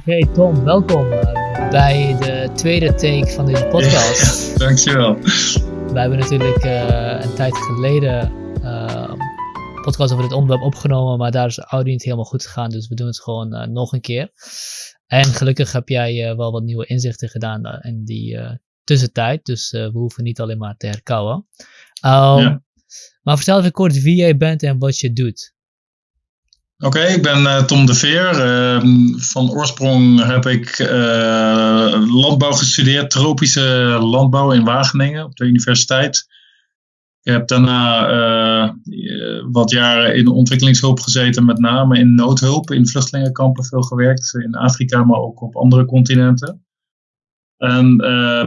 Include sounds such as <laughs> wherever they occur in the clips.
Oké, Tom, welkom uh, bij de tweede take van deze podcast. <laughs> Dankjewel. Wij hebben natuurlijk uh, een tijd geleden uh, een podcast over dit onderwerp opgenomen, maar daar is de audio niet helemaal goed gegaan, dus we doen het gewoon nog een keer. En gelukkig heb jij wel wat nieuwe inzichten gedaan in die tussentijd, dus we hoeven niet alleen maar te herkauwen. Um, ja. Maar vertel even kort wie jij bent en wat je doet. Oké, ik ben uh, Tom de Veer. Uh, van oorsprong heb ik uh, landbouw gestudeerd, tropische landbouw in Wageningen op de universiteit. Ik heb daarna wat jaren in ontwikkelingshulp gezeten, met name in noodhulp, in vluchtelingenkampen veel gewerkt, in Afrika, maar ook op andere continenten. En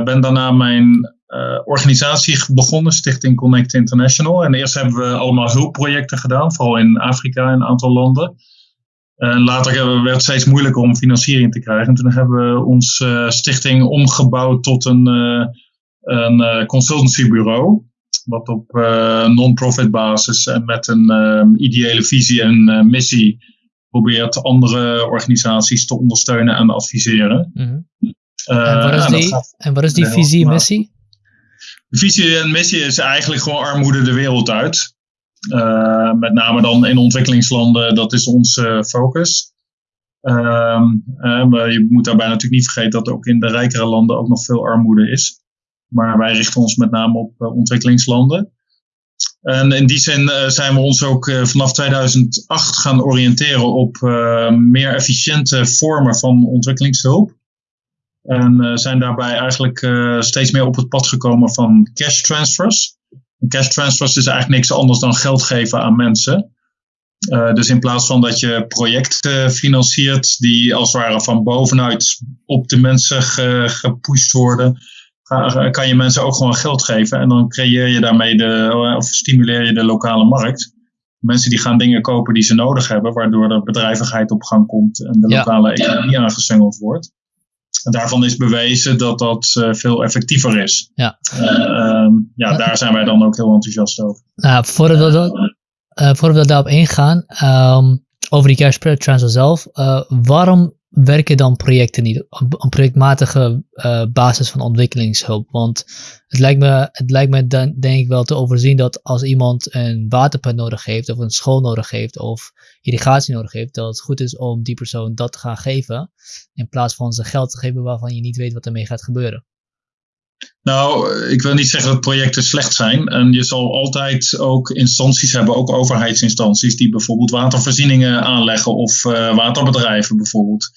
ben daarna mijn uh, organisatie begonnen, Stichting Connect International. En eerst hebben we allemaal hulpprojecten gedaan, vooral in Afrika en een aantal landen. En later werd het steeds moeilijker om financiering te krijgen. En toen hebben we onze uh, stichting omgebouwd tot een, uh, een consultancybureau. Wat op non-profit basis en met een ideële visie en missie probeert andere organisaties te ondersteunen en adviseren. Mm -hmm. en, wat is die, en wat is die visie en missie? De visie en missie is eigenlijk gewoon armoede de wereld uit. Uh, met name dan in ontwikkelingslanden, dat is onze focus. Uh, maar je moet daarbij natuurlijk niet vergeten dat ook in de rijkere landen ook nog veel armoede is. Maar wij richten ons met name op uh, ontwikkelingslanden. En in die zin zijn we ons ook vanaf 2008 gaan oriënteren op meer efficiënte vormen van ontwikkelingshulp. En uh, zijn daarbij eigenlijk uh, steeds meer op het pad gekomen van cash transfers. cash transfers is eigenlijk niks anders dan geld geven aan mensen. Uh, dus in plaats van dat je projecten financiert die als het ware van bovenuit op de mensen ge, gepusht worden, kan je mensen ook gewoon geld geven. En dan creëer je daarmee de, of stimuleer je de lokale markt. Mensen die gaan dingen kopen die ze nodig hebben, waardoor de bedrijvigheid op gang komt en de lokale economie aangeswengeld wordt. Daarvan is bewezen dat dat uh, veel effectiever is. Ja. Uh, ja, daar zijn wij dan ook heel enthousiast over. Nou, voordat we, dat, voordat we daarop ingaan, um, over die cash transfer zelf, waarom werken dan projecten niet op een projectmatige uh, basis van ontwikkelingshulp? Want het lijkt me, het lijkt me dan, denk ik wel te overzien dat als iemand een waterpunt nodig heeft, of een school nodig heeft, of irrigatie nodig heeft, dat het goed is om die persoon dat te gaan geven, in plaats van ze geld te geven waarvan je niet weet wat ermee gaat gebeuren. Nou, ik wil niet zeggen dat projecten slecht zijn. En je zal altijd ook instanties hebben, ook overheidsinstanties, die bijvoorbeeld watervoorzieningen aanleggen of uh, waterbedrijven bijvoorbeeld.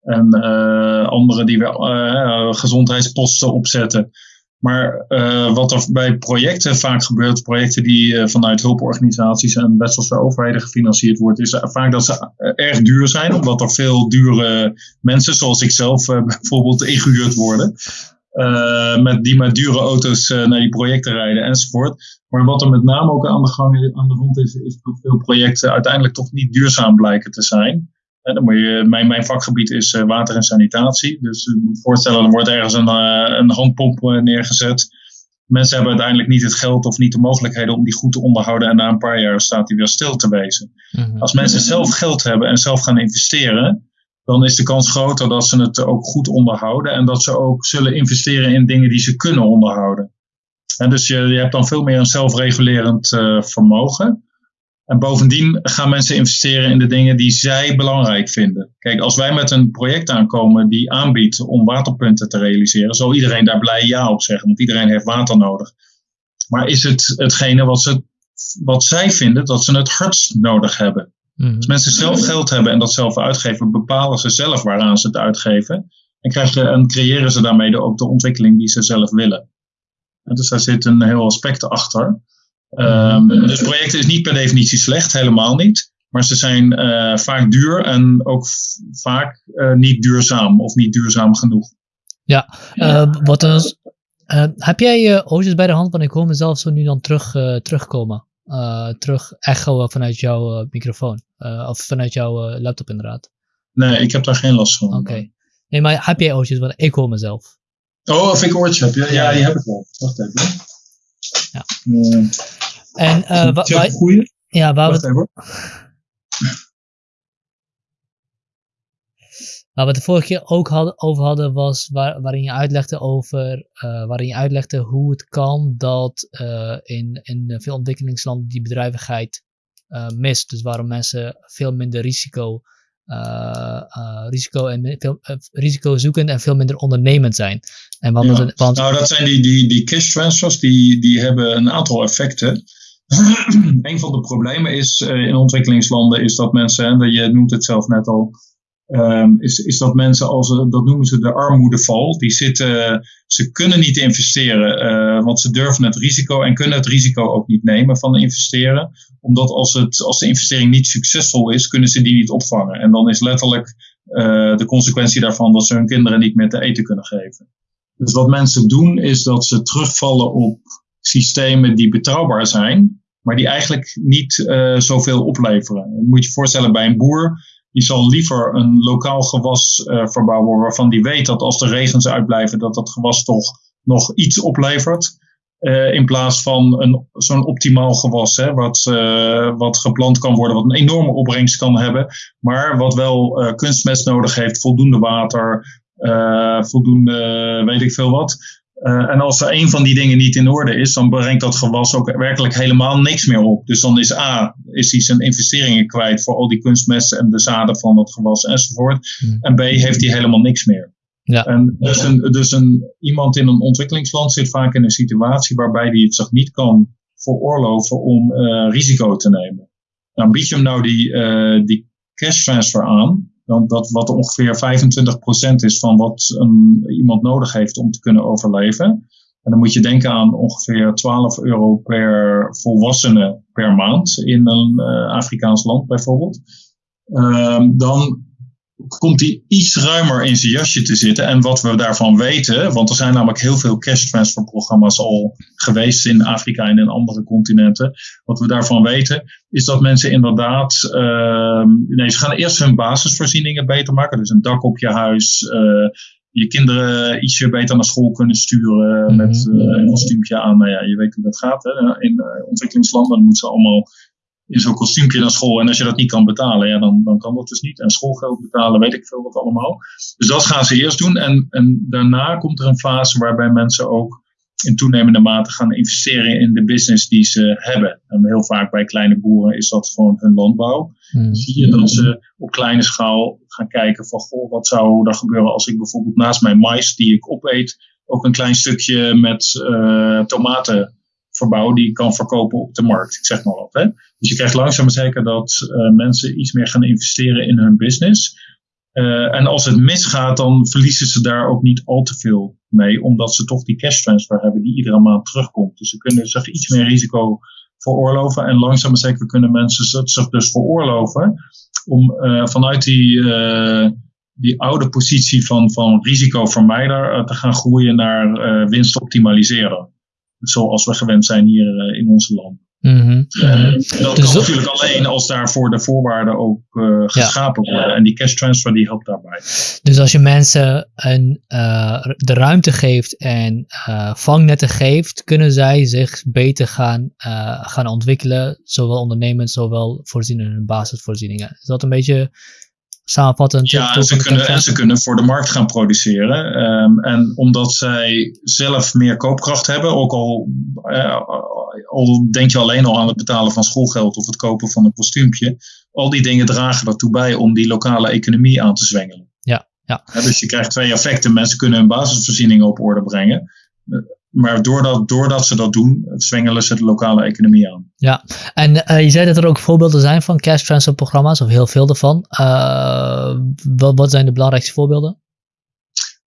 En uh, anderen die weer uh, gezondheidsposten opzetten. Maar wat er bij projecten vaak gebeurt, projecten die vanuit hulporganisaties en westerse overheden gefinancierd worden, is vaak dat ze erg duur zijn, omdat er veel dure mensen, zoals ik zelf <laughs> bijvoorbeeld, ingehuurd worden. Uh, met, die met dure auto's uh, naar die projecten rijden enzovoort. Maar wat er met name ook aan de gang aan de is, is dat veel projecten uiteindelijk toch niet duurzaam blijken te zijn. En dan moet je, mijn, mijn vakgebied is uh, water en sanitatie. Dus je moet voorstellen, er wordt ergens een, een handpomp neergezet. Mensen hebben uiteindelijk niet het geld of niet de mogelijkheden om die goed te onderhouden. En na een paar jaar staat die weer stil te wezen. Mm -hmm. Als mensen zelf geld hebben en zelf gaan investeren, dan is de kans groter dat ze het ook goed onderhouden en dat ze ook zullen investeren in dingen die ze kunnen onderhouden. En dus je, je hebt dan veel meer een zelfregulerend uh, vermogen. En bovendien gaan mensen investeren in de dingen die zij belangrijk vinden. Kijk, als wij met een project aankomen die aanbiedt om waterpunten te realiseren, zal iedereen daar blij ja op zeggen, want iedereen heeft water nodig. Maar is het hetgene wat, ze, wat zij vinden dat ze het hardst nodig hebben? Mm Als mensen zelf geld hebben en dat zelf uitgeven, bepalen ze zelf waaraan ze het uitgeven. En, krijgen, en creëren ze daarmee de, ook de ontwikkeling die ze zelf willen. En dus daar zit een heel aspect achter. Um, dus projecten is niet per definitie slecht, helemaal niet. Maar ze zijn uh, vaak duur en ook vaak uh, niet duurzaam of niet duurzaam genoeg. Ja, uh, wat dan is, heb jij oogjes bij de hand? Want ik hoor mezelf zo nu dan terug, terugkomen uh, terug echo vanuit jouw uh, microfoon. Uh, of vanuit jouw laptop inderdaad. Nee, ik heb daar geen last van. Oké. Okay. Nee, maar heb jij oortjes? Want ik hoor mezelf. Oh, of ik oortjes heb? Ja, ja, die heb ik wel. Wacht even. Ja. en wat... Ja, waar Wacht we... Waar we het de vorige keer ook hadden, over hadden, was waar, waarin je uitlegde over, uh, waarin je uitlegde hoe het kan dat uh, in, in veel ontwikkelingslanden die bedrijvigheid uh, mist. Dus waarom mensen veel minder risico, risico, en veel, risico zoeken en veel minder ondernemend zijn. En want, ja. want, nou, dat zijn die, die, die cash transfers, die, die hebben een aantal effecten. <clears throat> een van de problemen is in ontwikkelingslanden is dat mensen, en je noemt het zelf net al, Um, is, is dat mensen als, dat noemen ze de armoedeval, die zitten, ze kunnen niet investeren, uh, want ze durven het risico en kunnen het risico ook niet nemen van investeren. Omdat als, het, als de investering niet succesvol is, kunnen ze die niet opvangen. En dan is letterlijk uh, de consequentie daarvan dat ze hun kinderen niet meer te eten kunnen geven. Dus wat mensen doen, is dat ze terugvallen op systemen die betrouwbaar zijn, maar die eigenlijk niet zoveel opleveren. Je moet je voorstellen bij een boer die zal liever een lokaal gewas uh, verbouwen waarvan die weet dat als de regens uitblijven, dat dat gewas toch nog iets oplevert. Uh, in plaats van zo'n optimaal gewas, hè, wat, uh, wat geplant kan worden, wat een enorme opbrengst kan hebben, maar wat wel kunstmest nodig heeft, voldoende water, voldoende weet ik veel wat. Uh, en als er een van die dingen niet in orde is, dan brengt dat gewas ook werkelijk helemaal niks meer op. Dus dan is A, is hij zijn investeringen kwijt voor al die kunstmesten en de zaden van dat gewas enzovoort. Hmm. En B, heeft hij helemaal niks meer. Ja. En dus, een, dus een, iemand in een ontwikkelingsland zit vaak in een situatie waarbij hij het zich niet kan veroorloven om uh, risico te nemen. Dan bied je hem nou die, uh, die cash transfer aan, dan dat wat ongeveer 25% is van wat een, iemand nodig heeft om te kunnen overleven. En dan moet je denken aan ongeveer 12 euro per volwassene per maand in een uh, Afrikaans land bijvoorbeeld. Um, dan komt hij iets ruimer in zijn jasje te zitten. En wat we daarvan weten, want er zijn namelijk heel veel cash transfer programma's al geweest in Afrika en in andere continenten. Wat we daarvan weten, is dat mensen inderdaad, uh, nee, ze gaan eerst hun basisvoorzieningen beter maken. Dus een dak op je huis, uh, je kinderen ietsje beter naar school kunnen sturen mm met uh, een kostuumpje aan. Nou ja, je weet hoe dat gaat. Hè? In uh, ontwikkelingslanden moeten ze allemaal in zo'n kostuumpje naar school. En als je dat niet kan betalen, ja, dan, dan kan dat dus niet. En schoolgeld betalen, weet ik veel wat allemaal. Dus dat gaan ze eerst doen. En, en daarna komt er een fase waarbij mensen ook in toenemende mate gaan investeren in de business die ze hebben. En heel vaak bij kleine boeren is dat gewoon hun landbouw. Hmm. Zie je dat ze op kleine schaal gaan kijken van, goh, wat zou er gebeuren als ik bijvoorbeeld naast mijn mais die ik opeet, ook een klein stukje met uh, tomaten verbouw die ik kan verkopen op de markt. Ik zeg maar wat. Hè? Dus je krijgt langzaam zeker dat uh, mensen iets meer gaan investeren in hun business. Uh, en als het misgaat, dan verliezen ze daar ook niet al te veel mee, omdat ze toch die cash transfer hebben die iedere maand terugkomt. Dus ze kunnen zich iets meer risico veroorloven. En langzaam zeker kunnen mensen zich dus veroorloven om uh, vanuit die, die oude positie van, van risicovermijder te gaan groeien naar winst optimaliseren zoals we gewend zijn hier eh, in onze land. Mm -hmm. dat dus kan natuurlijk alleen als daarvoor de voorwaarden ook uh, geschapen worden. En die cash transfer die helpt daarbij. Dus als je mensen een, uh, de ruimte geeft en vangnetten geeft, kunnen zij zich beter gaan, gaan ontwikkelen. Zowel ondernemend, zowel voorzien in hun basisvoorzieningen. Is dat een beetje samenvattend. Ja, en ze, kunnen, en ze kunnen voor de markt gaan produceren. Um, en omdat zij zelf meer koopkracht hebben, ook al, uh, al denk je alleen al aan het betalen van schoolgeld of het kopen van een kostuumpje, al die dingen dragen ertoe bij om die lokale economie aan te zwengelen. Ja, ja. ja dus je krijgt twee effecten. Mensen kunnen hun basisvoorzieningen op orde brengen maar doordat, doordat ze dat doen, zwengelen ze de lokale economie aan. Ja, en uh, je zei dat er ook voorbeelden zijn van cash transfer programma's, of heel veel ervan. Uh, wat, wat zijn de belangrijkste voorbeelden?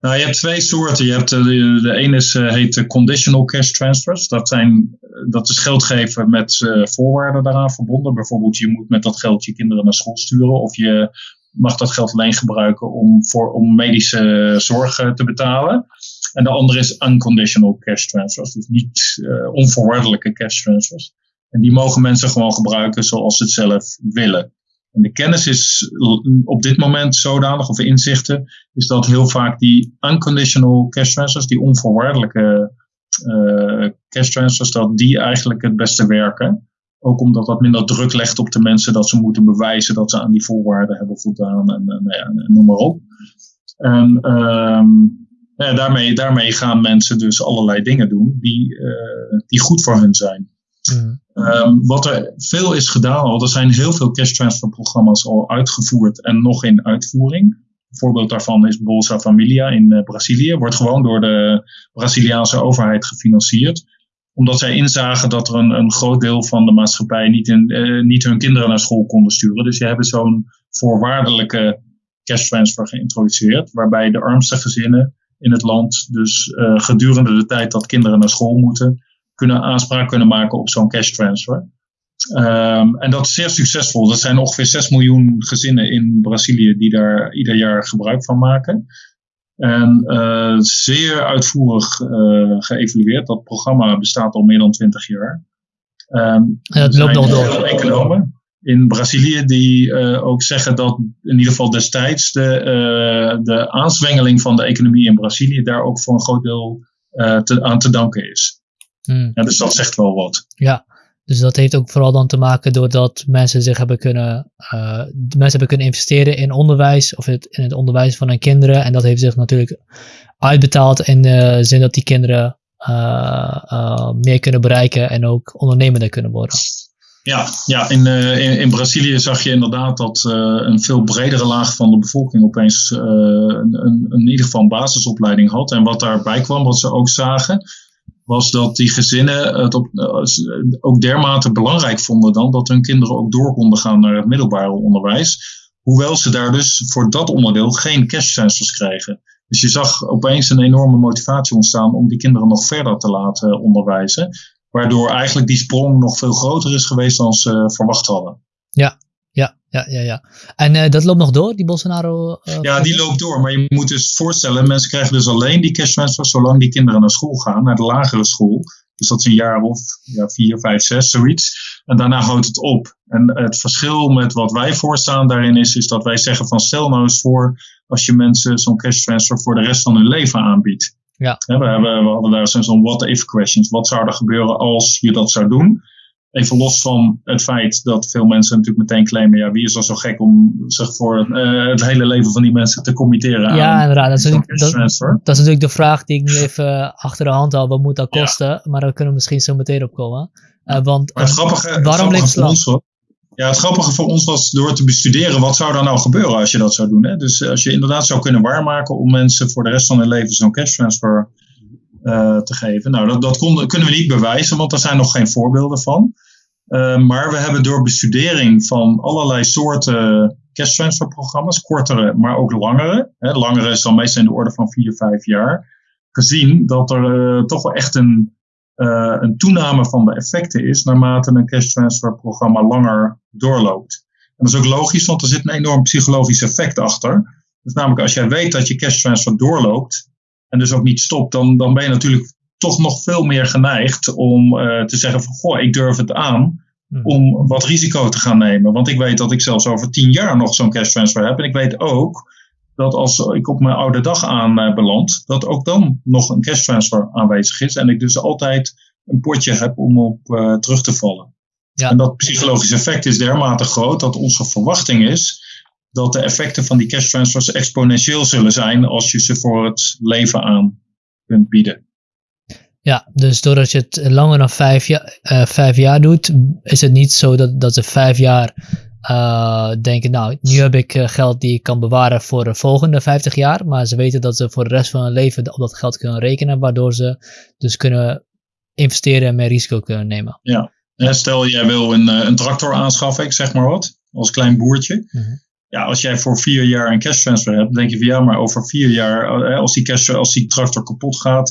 Nou, je hebt twee soorten. Je hebt, de, de ene is, uh, heet conditional cash transfers. Dat, zijn, dat is geld geven met uh, voorwaarden daaraan verbonden. Bijvoorbeeld, je moet met dat geld je kinderen naar school sturen. Of je mag dat geld alleen gebruiken om, voor, om medische zorg te betalen. En de andere is unconditional cash transfers, dus niet uh, onvoorwaardelijke cash transfers. En die mogen mensen gewoon gebruiken zoals ze het zelf willen. En de kennis is op dit moment zodanig, of inzichten, is dat heel vaak die unconditional cash transfers, die onvoorwaardelijke uh, cash transfers, dat die eigenlijk het beste werken. Ook omdat dat minder druk legt op de mensen dat ze moeten bewijzen dat ze aan die voorwaarden hebben voldaan en, en, nou en noem maar op. En ehm, daarmee, daarmee gaan mensen dus allerlei dingen doen die, uh, die goed voor hun zijn. Mm. Um, wat er veel is gedaan al, er zijn heel veel cash transfer programma's al uitgevoerd en nog in uitvoering. Een voorbeeld daarvan is Bolsa Familia in uh, Brazilië. Wordt gewoon door de Braziliaanse overheid gefinancierd. Omdat zij inzagen dat er een, een groot deel van de maatschappij niet, uh, niet hun kinderen naar school konden sturen. Dus je hebben zo'n voorwaardelijke cash transfer geïntroduceerd. Waarbij de armste gezinnen in het land dus uh, gedurende de tijd dat kinderen naar school moeten, kunnen aanspraak kunnen maken op zo'n cash transfer. Um, en dat is zeer succesvol. Er zijn ongeveer 6 miljoen gezinnen in Brazilië die daar ieder jaar gebruik van maken. En uh, zeer uitvoerig uh, geëvalueerd. Dat programma bestaat al meer dan 20 jaar. Um, ja, dat loopt nog door. Economen in Brazilië die uh, ook zeggen dat in ieder geval destijds de, de aanzwengeling van de economie in Brazilië daar ook voor een groot deel te, aan te danken is. Hmm. Ja, dus dat zegt wel wat. Ja, dus dat heeft ook vooral dan te maken doordat mensen zich hebben kunnen, mensen hebben kunnen investeren in onderwijs of het, in het onderwijs van hun kinderen. En dat heeft zich natuurlijk uitbetaald in de zin dat die kinderen meer kunnen bereiken en ook ondernemender kunnen worden. Ja, ja in, in, in, Brazilië zag je inderdaad dat een veel bredere laag van de bevolking opeens een, een, in ieder geval een basisopleiding had. En wat daarbij kwam, wat ze ook zagen, was dat die gezinnen het op, ook dermate belangrijk vonden dan dat hun kinderen ook door konden gaan naar het middelbare onderwijs. Hoewel ze daar dus voor dat onderdeel geen cash kregen. Dus je zag opeens een enorme motivatie ontstaan om die kinderen nog verder te laten onderwijzen. Waardoor eigenlijk die sprong nog veel groter is geweest dan ze verwacht hadden. Ja, ja, ja, ja. ja. En uh, dat loopt nog door, die Bolsonaro? Uh, ja, die loopt door. Maar je moet dus voorstellen, mensen krijgen dus alleen die cash transfer zolang die kinderen naar school gaan, naar de lagere school. Dus dat is een jaar of ja, vier, vijf, zes, zoiets. En daarna houdt het op. En het verschil met wat wij voorstaan daarin is, is dat wij zeggen van stel nou eens voor als je mensen zo'n cash transfer voor de rest van hun leven aanbiedt. Ja. we, hebben, we hadden daar zo'n what-if questions. Wat zou er gebeuren als je dat zou doen? Even los van het feit dat veel mensen natuurlijk meteen claimen: ja, wie is er zo gek om zich voor uh, het hele leven van die mensen te committeren? Ja, aan inderdaad. Dat is, natuurlijk, dat, dat, is natuurlijk de vraag die ik nu even achter de hand hou: wat moet dat kosten? Ja. Maar daar kunnen we misschien zo meteen op komen. Uh, want maar het grappige, waarom ligt het ja, het grappige voor ons was door te bestuderen, wat zou er nou gebeuren als je dat zou doen? Hè? Dus als je inderdaad zou kunnen waarmaken om mensen voor de rest van hun leven zo'n cash transfer te geven. Nou, dat, dat kunnen we niet bewijzen, want er zijn nog geen voorbeelden van. Uh, maar we hebben door bestudering van allerlei soorten cash transfer programma's, kortere, maar ook langere, hè, langere is dan meestal in de orde van 4, 5 jaar, gezien dat er uh, toch wel echt een een toename van de effecten is naarmate een cash transfer programma langer doorloopt. En dat is ook logisch, want er zit een enorm psychologisch effect achter. Dus namelijk als jij weet dat je cash transfer doorloopt en dus ook niet stopt, dan, dan ben je natuurlijk toch nog veel meer geneigd om uh, te zeggen van goh, ik durf het aan hmm. om wat risico te gaan nemen. Want ik weet dat ik zelfs over tien jaar nog zo'n cash transfer heb. En ik weet ook dat als ik op mijn oude dag aan uh, beland, dat ook dan nog een cash transfer aanwezig is. En ik dus altijd een potje heb om op uh, terug te vallen. Ja. En dat psychologische effect is dermate groot dat onze verwachting is dat de effecten van die cash transfers exponentieel zullen zijn als je ze voor het leven aan kunt bieden. Ja, dus doordat je het langer dan vijf, jaar, uh, vijf jaar doet, is het niet zo dat, dat ze vijf jaar uh, denken, nou, nu heb ik uh, geld die ik kan bewaren voor de volgende 50 jaar. Maar ze weten dat ze voor de rest van hun leven op dat geld kunnen rekenen, waardoor ze dus kunnen investeren en meer risico kunnen nemen. Ja, stel jij wil een, eh, een tractor aanschaffen, ik zeg maar wat, als klein boertje. Mm Ja, als jij voor vier jaar een cash transfer hebt, denk je van ja, maar over vier jaar, als die, cash, als die tractor kapot gaat,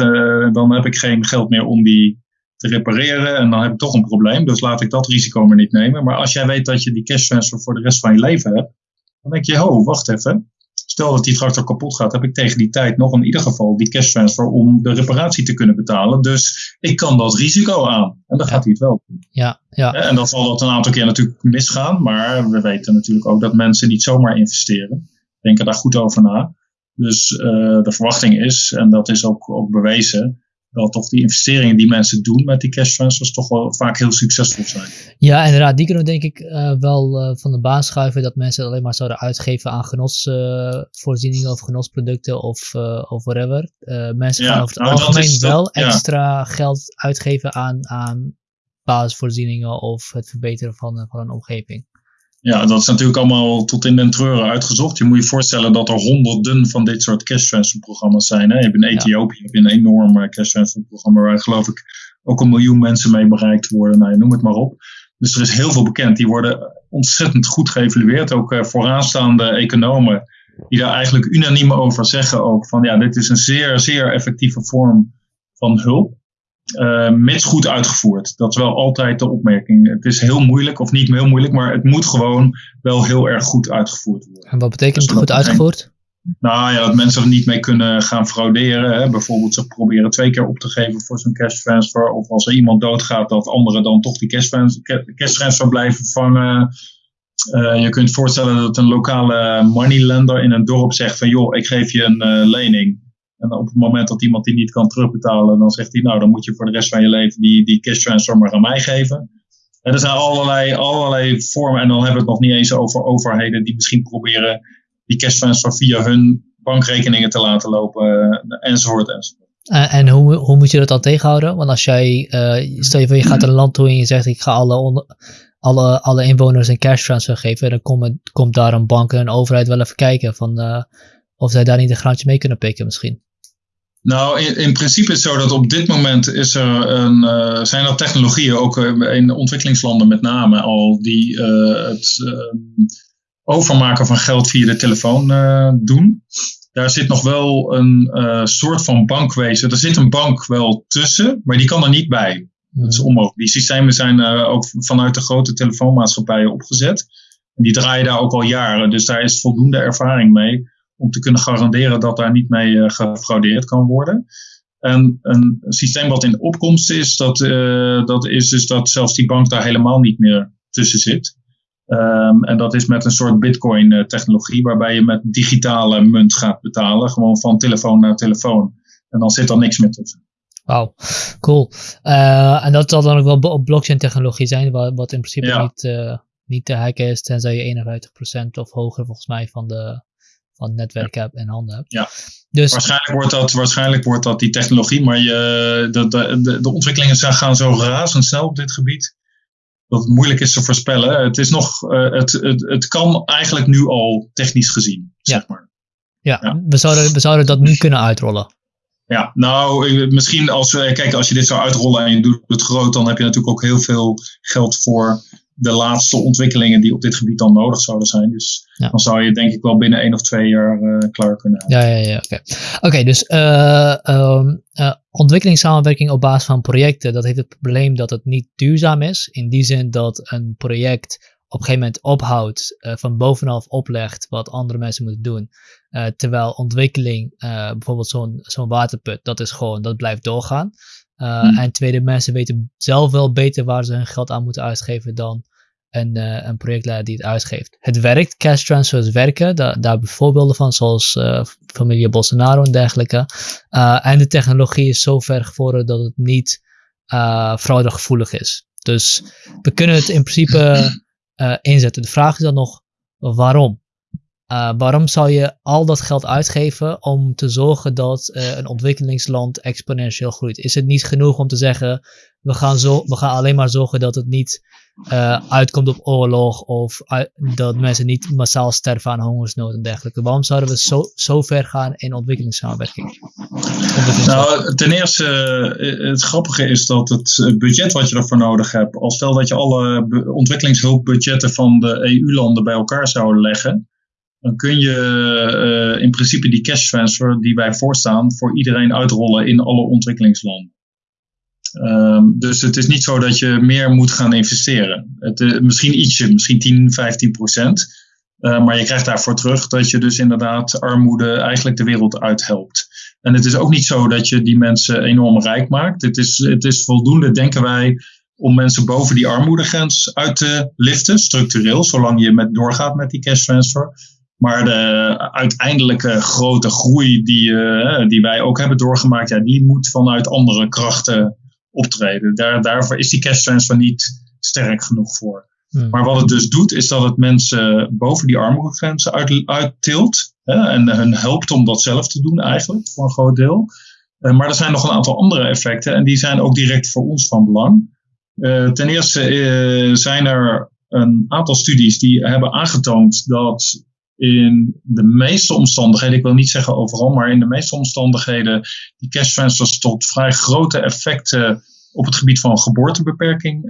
dan heb ik geen geld meer om die te repareren en dan heb ik toch een probleem. Dus laat ik dat risico maar niet nemen. Maar als jij weet dat je die cash transfer voor de rest van je leven hebt, dan denk je, ho, wacht even. Stel dat die tractor kapot gaat, heb ik tegen die tijd nog in ieder geval die cash transfer om de reparatie te kunnen betalen. Dus ik kan dat risico aan. En dan gaat hij het wel doen. Ja, ja. En dan zal dat een aantal keer natuurlijk misgaan. Maar we weten natuurlijk ook dat mensen niet zomaar investeren. Denken daar goed over na. Dus uh, de verwachting is, en dat is ook, ook bewezen, wel toch die investeringen die mensen doen met die cash transfers toch wel vaak heel succesvol zijn. Ja, inderdaad. Die kunnen we denk ik uh, wel uh, van de baan schuiven dat mensen alleen maar zouden uitgeven aan genotsvoorzieningen uh, of genotsproducten of, of whatever. mensen gaan over het nou, algemeen wel extra geld uitgeven aan, aan basisvoorzieningen of het verbeteren van, van een omgeving. Ja, dat is natuurlijk allemaal tot in den treuren uitgezocht. Je moet je voorstellen dat er honderden van dit soort cash transfer programma's zijn. Hè? Je hebt in Ethiopië heb je een enorm cash transfer programma waar geloof ik ook een miljoen mensen mee bereikt worden. Nou, noem het maar op. Dus er is heel veel bekend. Die worden ontzettend goed geëvalueerd. Ook uh, vooraanstaande economen die daar eigenlijk unaniem over zeggen ook van ja, dit is een zeer, zeer effectieve vorm van hulp. Uh, mits goed uitgevoerd. Dat is wel altijd de opmerking. Het is heel moeilijk, of niet heel moeilijk, maar het moet gewoon wel heel erg goed uitgevoerd worden. En wat betekent dus goed uitgevoerd? nou ja, dat mensen er niet mee kunnen gaan frauderen. Hè. Bijvoorbeeld ze proberen twee keer op te geven voor zo'n cash transfer. Of als er iemand doodgaat, dat anderen dan toch die cash transfer, cash transfer blijven vangen. Uh, je kunt voorstellen dat een lokale moneylender in een dorp zegt van joh, ik geef je een uh, lening. En op het moment dat iemand die niet kan terugbetalen, dan zegt hij, nou, dan moet je voor de rest van je leven die, die cash transfer maar aan mij geven. En er zijn allerlei, allerlei vormen, en dan hebben we het nog niet eens over overheden die misschien proberen die cash transfer via hun bankrekeningen te laten lopen, enzovoort, enzovoort. En, en hoe, hoe moet je dat dan tegenhouden? Want als jij, uh, stel je voor je gaat naar een land toe en je zegt ik ga alle, alle, alle inwoners een cash transfer geven, dan komt, komt daar een bank en een overheid wel even kijken van, of zij daar niet een graantje mee kunnen pikken misschien. Nou, in, in, principe is het zo dat op dit moment is er een, uh, zijn er technologieën, ook uh, in ontwikkelingslanden met name al, die uh, het overmaken van geld via de telefoon doen. Daar zit nog wel een soort van bankwezen. Er zit een bank wel tussen, maar die kan er niet bij. Dat is onmogelijk. Die systemen zijn ook vanuit de grote telefoonmaatschappijen opgezet. En die draaien daar ook al jaren, dus daar is voldoende ervaring mee om te kunnen garanderen dat daar niet mee uh, gefraudeerd kan worden. En een systeem wat in opkomst is, dat, uh, dat is dus dat zelfs die bank daar helemaal niet meer tussen zit. Um, en dat is met een soort bitcoin-technologie, waarbij je met digitale munt gaat betalen, gewoon van telefoon naar telefoon. En dan zit er niks meer tussen. Wauw, cool. Uh, en dat zal dan ook wel blockchain-technologie zijn, wat, in principe ja. niet, niet te hacken is, tenzij je 51% of hoger volgens mij van de van netwerk heb en handen heb. Ja. Dus, waarschijnlijk, wordt dat, waarschijnlijk wordt dat die technologie, maar je, de, de, de, ontwikkelingen gaan zo razendsnel op dit gebied. Dat het moeilijk is te voorspellen. Het, is nog, uh, het, het, het kan eigenlijk nu al technisch gezien, ja. zeg maar. Ja, ja, We, zouden, we zouden dat nu kunnen uitrollen. Ja, nou, misschien als, kijk, als je dit zou uitrollen en je doet het groot, dan heb je natuurlijk ook heel veel geld voor de laatste ontwikkelingen die op dit gebied dan nodig zouden zijn. Dus dan zou je denk ik wel binnen één of twee jaar uh, klaar kunnen hebben. Ja, ja, ja. Oké, okay. okay, dus uh, um, uh, ontwikkelingssamenwerking op basis van projecten, dat heeft het probleem dat het niet duurzaam is. In die zin dat een project op een gegeven moment ophoudt, van bovenaf oplegt wat andere mensen moeten doen. terwijl ontwikkeling, bijvoorbeeld zo'n zo'n waterput, dat is gewoon, dat blijft doorgaan. Uh, hmm. En tweede, mensen weten zelf wel beter waar ze hun geld aan moeten uitgeven dan een, uh, een projectleider die het uitgeeft. Het werkt, cash transfers werken, da daar hebben we voorbeelden van, zoals uh, familie Bolsonaro en dergelijke. en de technologie is zo ver gevorderd dat het niet fraudegevoelig is. Dus we kunnen het in principe <clears throat> inzetten. De vraag is dan nog, waarom? Uh, waarom zou je al dat geld uitgeven om te zorgen dat uh, een ontwikkelingsland exponentieel groeit? Is het niet genoeg om te zeggen, we gaan, zo, we gaan alleen maar zorgen dat het niet uh, uitkomt op oorlog of dat mensen niet massaal sterven aan hongersnood en dergelijke? Waarom zouden we zo, zo ver gaan in ontwikkelingssamenwerking? Nou, ten eerste, het grappige is dat het budget wat je ervoor nodig hebt, als stel dat je alle ontwikkelingshulpbudgetten van de EU-landen bij elkaar zou leggen, dan kun je uh, in principe die cash transfer die wij voorstaan voor iedereen uitrollen in alle ontwikkelingslanden. Um, dus het is niet zo dat je meer moet gaan investeren. Het, uh, misschien ietsje, misschien 10, 15 procent. Uh, maar je krijgt daarvoor terug dat je dus inderdaad armoede eigenlijk de wereld uithelpt. En het is ook niet zo dat je die mensen enorm rijk maakt. Het is, het is voldoende, denken wij, om mensen boven die armoedegrens uit te liften, structureel, zolang je met doorgaat met die cash transfer. Maar de uiteindelijke grote groei die, uh, die wij ook hebben doorgemaakt, ja, die moet vanuit andere krachten optreden. Daar, daarvoor is die cash transfer niet sterk genoeg voor. Hmm. Maar wat het dus doet, is dat het mensen boven die armoedegrenzen uit, uittilt. En hun helpt om dat zelf te doen eigenlijk, voor een groot deel. Uh, maar er zijn nog een aantal andere effecten en die zijn ook direct voor ons van belang. Uh, ten eerste zijn er een aantal studies die hebben aangetoond dat in de meeste omstandigheden, ik wil niet zeggen overal, maar in de meeste omstandigheden, die cash transfers tot vrij grote effecten op het gebied van geboortebeperking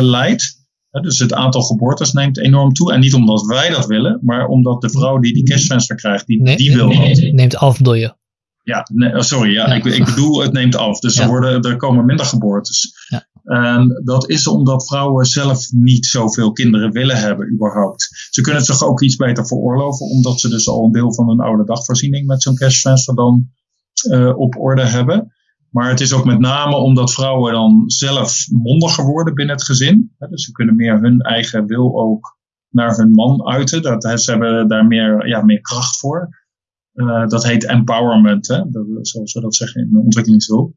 leidt. Dus het aantal geboortes neemt enorm toe. En niet omdat wij dat willen, maar omdat de vrouw die die cash transfer krijgt, die, nee, die wil nee, Neemt af, bedoel je? Ja, nee, oh, sorry, ja, Ik, ik, bedoel, het neemt af. Dus er, worden, er komen minder geboortes. Ja. En dat is omdat vrouwen zelf niet zoveel kinderen willen hebben, überhaupt. Ze kunnen het zich ook iets beter veroorloven, omdat ze dus al een deel van hun oude dagvoorziening met zo'n cash dan uh, op orde hebben. Maar het is ook met name omdat vrouwen dan zelf mondiger worden binnen het gezin. Dus ze kunnen meer hun eigen wil ook naar hun man uiten. Dat, ze hebben daar meer, ja, meer kracht voor. Uh, dat heet empowerment, hè? Dat, zoals we dat zeggen in de ontwikkelingshulp.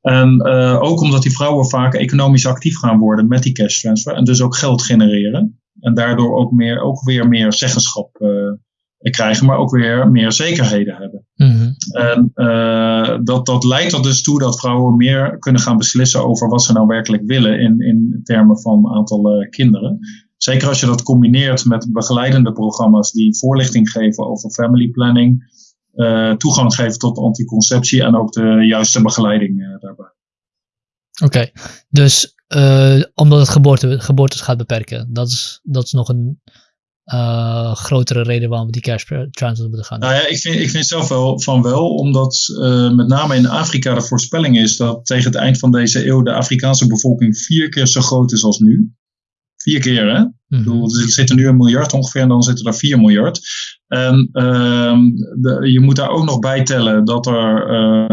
En uh, ook omdat die vrouwen vaak economisch actief gaan worden met die cash transfer. En dus ook geld genereren. En daardoor ook, meer, ook weer meer zeggenschap uh, krijgen, maar ook weer meer zekerheden hebben. Mm-hmm. En uh, dat, dat leidt er dus toe dat vrouwen meer kunnen gaan beslissen over wat ze nou werkelijk willen in, in termen van aantal kinderen. Zeker als je dat combineert met begeleidende programma's die voorlichting geven over family planning, toegang geven tot anticonceptie en ook de juiste begeleiding daarbij. Oké, dus omdat het geboorte, geboortes gaat beperken, dat is, dat is nog een uh, grotere reden waarom we die cash transfers moeten gaan. Nou ja, ik vind, ik vind zelf wel van wel, omdat uh, met name in Afrika de voorspelling is dat tegen het eind van deze eeuw de Afrikaanse bevolking vier keer zo groot is als nu. Vier keer, hè? Mm -hmm. bedoel, er zitten nu een miljard ongeveer en dan zitten er vier miljard. En de, je moet daar ook nog bij tellen dat er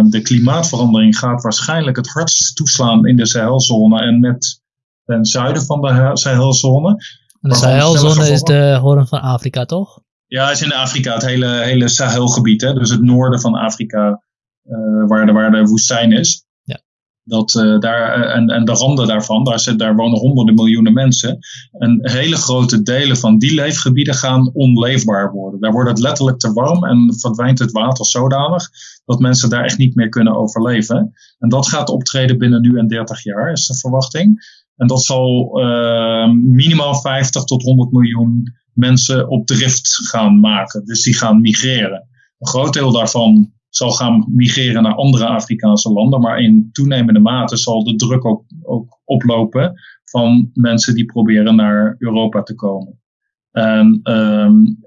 de klimaatverandering gaat waarschijnlijk het hardst toeslaan in de Sahelzone en net ten zuiden van de Sahelzone. De Sahelzone is de hoorn van Afrika, toch? Ja, is in Afrika, het hele, hele Sahelgebied. Hè? Dus het noorden van Afrika, uh, waar, de, waar de woestijn is. Dat, uh, daar, uh, en, en de randen daarvan, daar, zit, daar wonen honderden miljoenen mensen. En hele grote delen van die leefgebieden gaan onleefbaar worden. Daar wordt het letterlijk te warm en verdwijnt het water zodanig dat mensen daar echt niet meer kunnen overleven. En dat gaat optreden binnen nu en 30 jaar, is de verwachting. En dat zal uh, minimaal 50 tot 100 miljoen mensen op drift gaan maken. Dus die gaan migreren. Een groot deel daarvan zal gaan migreren naar andere Afrikaanse landen. Maar in toenemende mate zal de druk ook, ook oplopen van mensen die proberen naar Europa te komen. En um,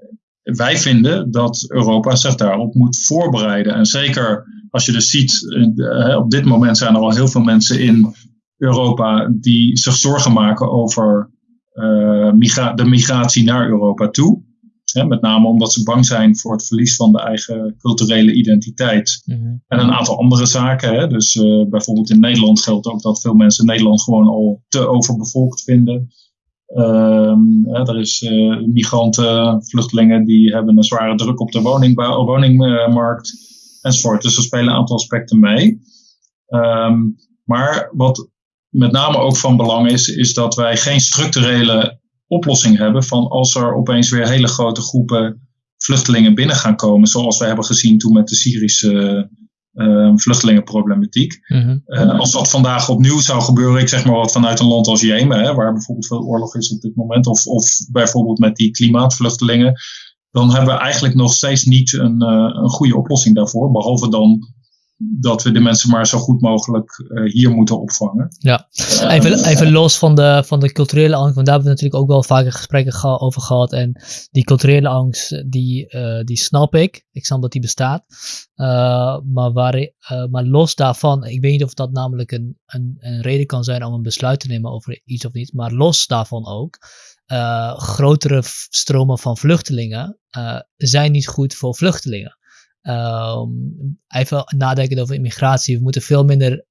wij vinden dat Europa zich daarop moet voorbereiden. En zeker als je dus ziet, uh, op dit moment zijn er al heel veel mensen in Europa die zich zorgen maken over uh, migra de migratie naar Europa toe. Hè, met name omdat ze bang zijn voor het verlies van de eigen culturele identiteit. Mm -hmm. En een aantal andere zaken. Hè. Dus uh, bijvoorbeeld in Nederland geldt ook dat veel mensen Nederland gewoon al te overbevolkt vinden. Um, hè, er is uh, migranten, vluchtelingen die hebben een zware druk op de woningbouw, woningmarkt enzovoort. Dus er spelen een aantal aspecten mee. Um, maar wat met name ook van belang is, is dat wij geen structurele oplossing hebben van als er opeens weer hele grote groepen vluchtelingen binnen gaan komen, zoals we hebben gezien toen met de Syrische uh, vluchtelingenproblematiek. Mm -hmm. uh, als dat vandaag opnieuw zou gebeuren, ik zeg maar wat vanuit een land als Jemen, hè, waar bijvoorbeeld veel oorlog is op dit moment, of, of bijvoorbeeld met die klimaatvluchtelingen, dan hebben we eigenlijk nog steeds niet een, uh, een goede oplossing daarvoor, behalve dan dat we de mensen maar zo goed mogelijk uh, hier moeten opvangen. Ja, even, uh, even los van de, van de culturele angst, want daar hebben we natuurlijk ook wel vaker gesprekken ge over gehad. En die culturele angst, die, uh, die snap ik. Ik snap dat die bestaat. maar, waar, maar los daarvan, ik weet niet of dat namelijk een, een, een reden kan zijn om een besluit te nemen over iets of niet. Maar los daarvan ook. grotere stromen van vluchtelingen zijn niet goed voor vluchtelingen. Um, even nadenken over immigratie. We moeten veel minder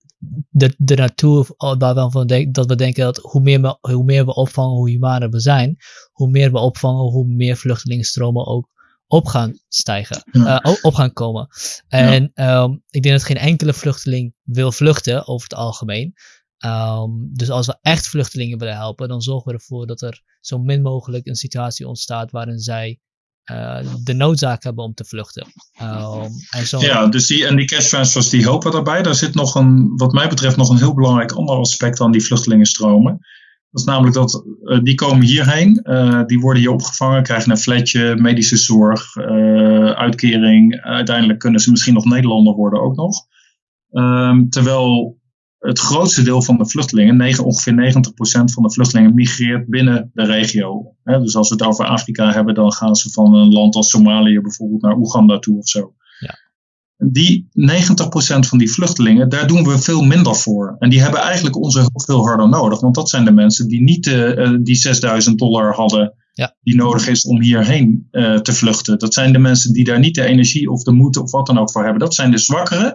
de, de naartoe waarvan dat we denken dat hoe meer, we, hoe meer we opvangen, hoe humaner we zijn, hoe meer we opvangen, hoe meer vluchtelingenstromen ook op gaan stijgen, ja. uh, op gaan komen. En ja. um, ik denk dat geen enkele vluchteling wil vluchten over het algemeen. Um, dus als we echt vluchtelingen willen helpen, dan zorgen we ervoor dat er zo min mogelijk een situatie ontstaat waarin zij de noodzaak hebben om te vluchten. Um, en zo... Ja, dus die, en die cash transfers die helpen daarbij. Daar zit nog een, wat mij betreft, nog een heel belangrijk ander aspect aan die vluchtelingenstromen. Dat is namelijk dat uh, die komen hierheen, uh, die worden hier opgevangen, krijgen een flatje, medische zorg, uitkering. Uiteindelijk kunnen ze misschien nog Nederlander worden ook nog. Um, terwijl het grootste deel van de vluchtelingen, 9, ongeveer 90% van de vluchtelingen, migreert binnen de regio. dus als we het over Afrika hebben, dan gaan ze van een land als Somalië bijvoorbeeld naar Oeganda toe of zo. Ja. Die 90% van die vluchtelingen, daar doen we veel minder voor. En die hebben eigenlijk onze hulp veel harder nodig. Want dat zijn de mensen die niet uh, die 6000 dollar hadden ja. die nodig is om hierheen uh, te vluchten. Dat zijn de mensen die daar niet de energie of de moed of wat dan ook voor hebben. Dat zijn de zwakkeren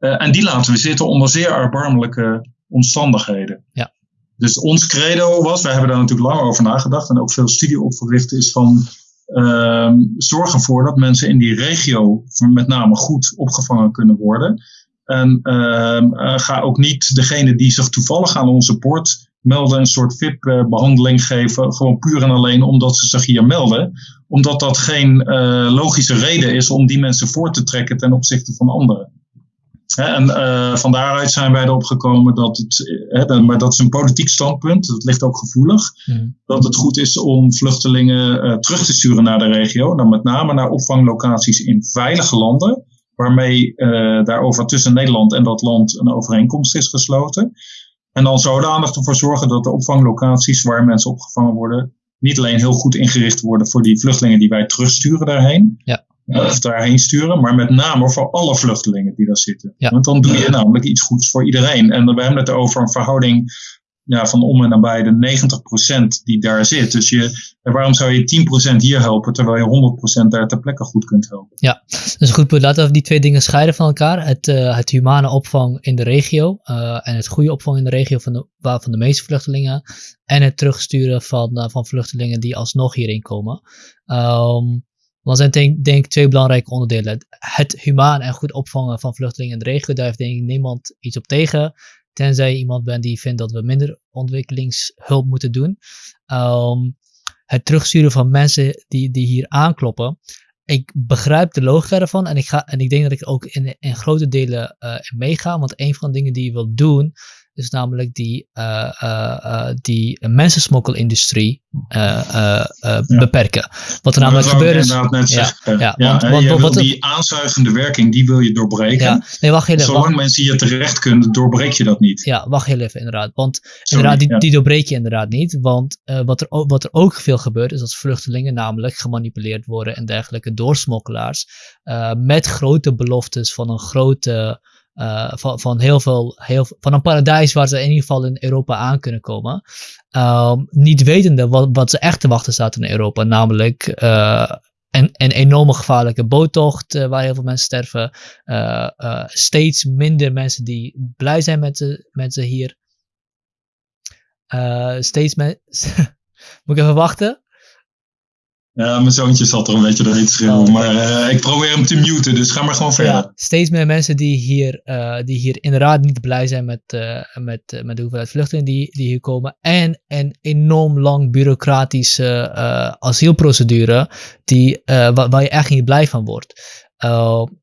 uh, en die laten we zitten onder zeer erbarmelijke omstandigheden. Ja. Dus ons credo was, we hebben daar natuurlijk lang over nagedacht en ook veel studie op verricht, is van uh, zorg ervoor dat mensen in die regio met name goed opgevangen kunnen worden. En uh, ga ook niet degene die zich toevallig aan onze poort melden, een soort VIP-behandeling geven, gewoon puur en alleen omdat ze zich hier melden. Omdat dat geen uh, logische reden is om die mensen voor te trekken ten opzichte van anderen en uh, van daaruit zijn wij erop gekomen dat het, maar dat is een politiek standpunt, dat ligt ook gevoelig, mm. dat het goed is om vluchtelingen uh, terug te sturen naar de regio, dan met name naar opvanglocaties in veilige landen, waarmee uh, daarover tussen Nederland en dat land een overeenkomst is gesloten. En dan zodanig ervoor zorgen dat de opvanglocaties waar mensen opgevangen worden, niet alleen heel goed ingericht worden voor die vluchtelingen die wij terugsturen daarheen, ja of daarheen sturen, maar met name voor alle vluchtelingen die daar zitten. Want dan doe je namelijk iets goeds voor iedereen. En we hebben het over een verhouding ja, van om en nabij de 90% die daar zit. Dus je, waarom zou je 10% hier helpen terwijl je 100% daar ter plekke goed kunt helpen? Ja, dus goed punt. Laten we die twee dingen scheiden van elkaar. Het, uh, het humane opvang in de regio uh, en het goede opvang in de regio van de, waarvan de meeste vluchtelingen. En het terugsturen van, uh, van vluchtelingen die alsnog hierin komen. Um, dat zijn denk, denk twee belangrijke onderdelen. Het humaan en goed opvangen van vluchtelingen in de regio, daar heeft denk ik niemand iets op tegen. Tenzij je iemand bent die vindt dat we minder ontwikkelingshulp moeten doen. Um, het terugsturen van mensen die, die hier aankloppen. Ik begrijp de logica ervan en ik, ga, en ik denk dat ik ook in, in grote delen uh, meega. Want een van de dingen die je wilt doen, is namelijk die, uh, uh, die mensensmokkelindustrie beperken. Wat er namelijk gebeurt is. Net ja, ja, ja, want, want, wat, die aanzuigende werking, die wil je doorbreken. Ja, nee, wacht even, Zolang wacht, mensen hier terecht kunnen, doorbreek je dat niet. Ja, wacht heel even, inderdaad. Want Sorry, inderdaad, die, die doorbreek je inderdaad niet. Want wat, er, wat er ook veel gebeurt, is dat vluchtelingen namelijk gemanipuleerd worden en dergelijke door smokkelaars. met grote beloftes van een grote. Uh, van, van heel veel, heel, van een paradijs waar ze in ieder geval in Europa aan kunnen komen. Um, niet wetende wat, ze echt te wachten staat in Europa, namelijk uh, een, een enorme gevaarlijke boottocht uh, waar heel veel mensen sterven. steeds minder mensen die blij zijn met ze, met hier. steeds mensen. <laughs> Moet ik even wachten? Ja, mijn zoontje zat er een beetje doorheen te schreeuwen. Oh, maar uh, ik probeer hem te muten, dus ga maar gewoon verder. Ja, steeds meer mensen die hier, uh, die hier inderdaad niet blij zijn met, uh, met, met de hoeveelheid vluchtelingen die, die hier komen. En een enorm lang bureaucratische asielprocedure die, waar, waar, je echt niet blij van wordt.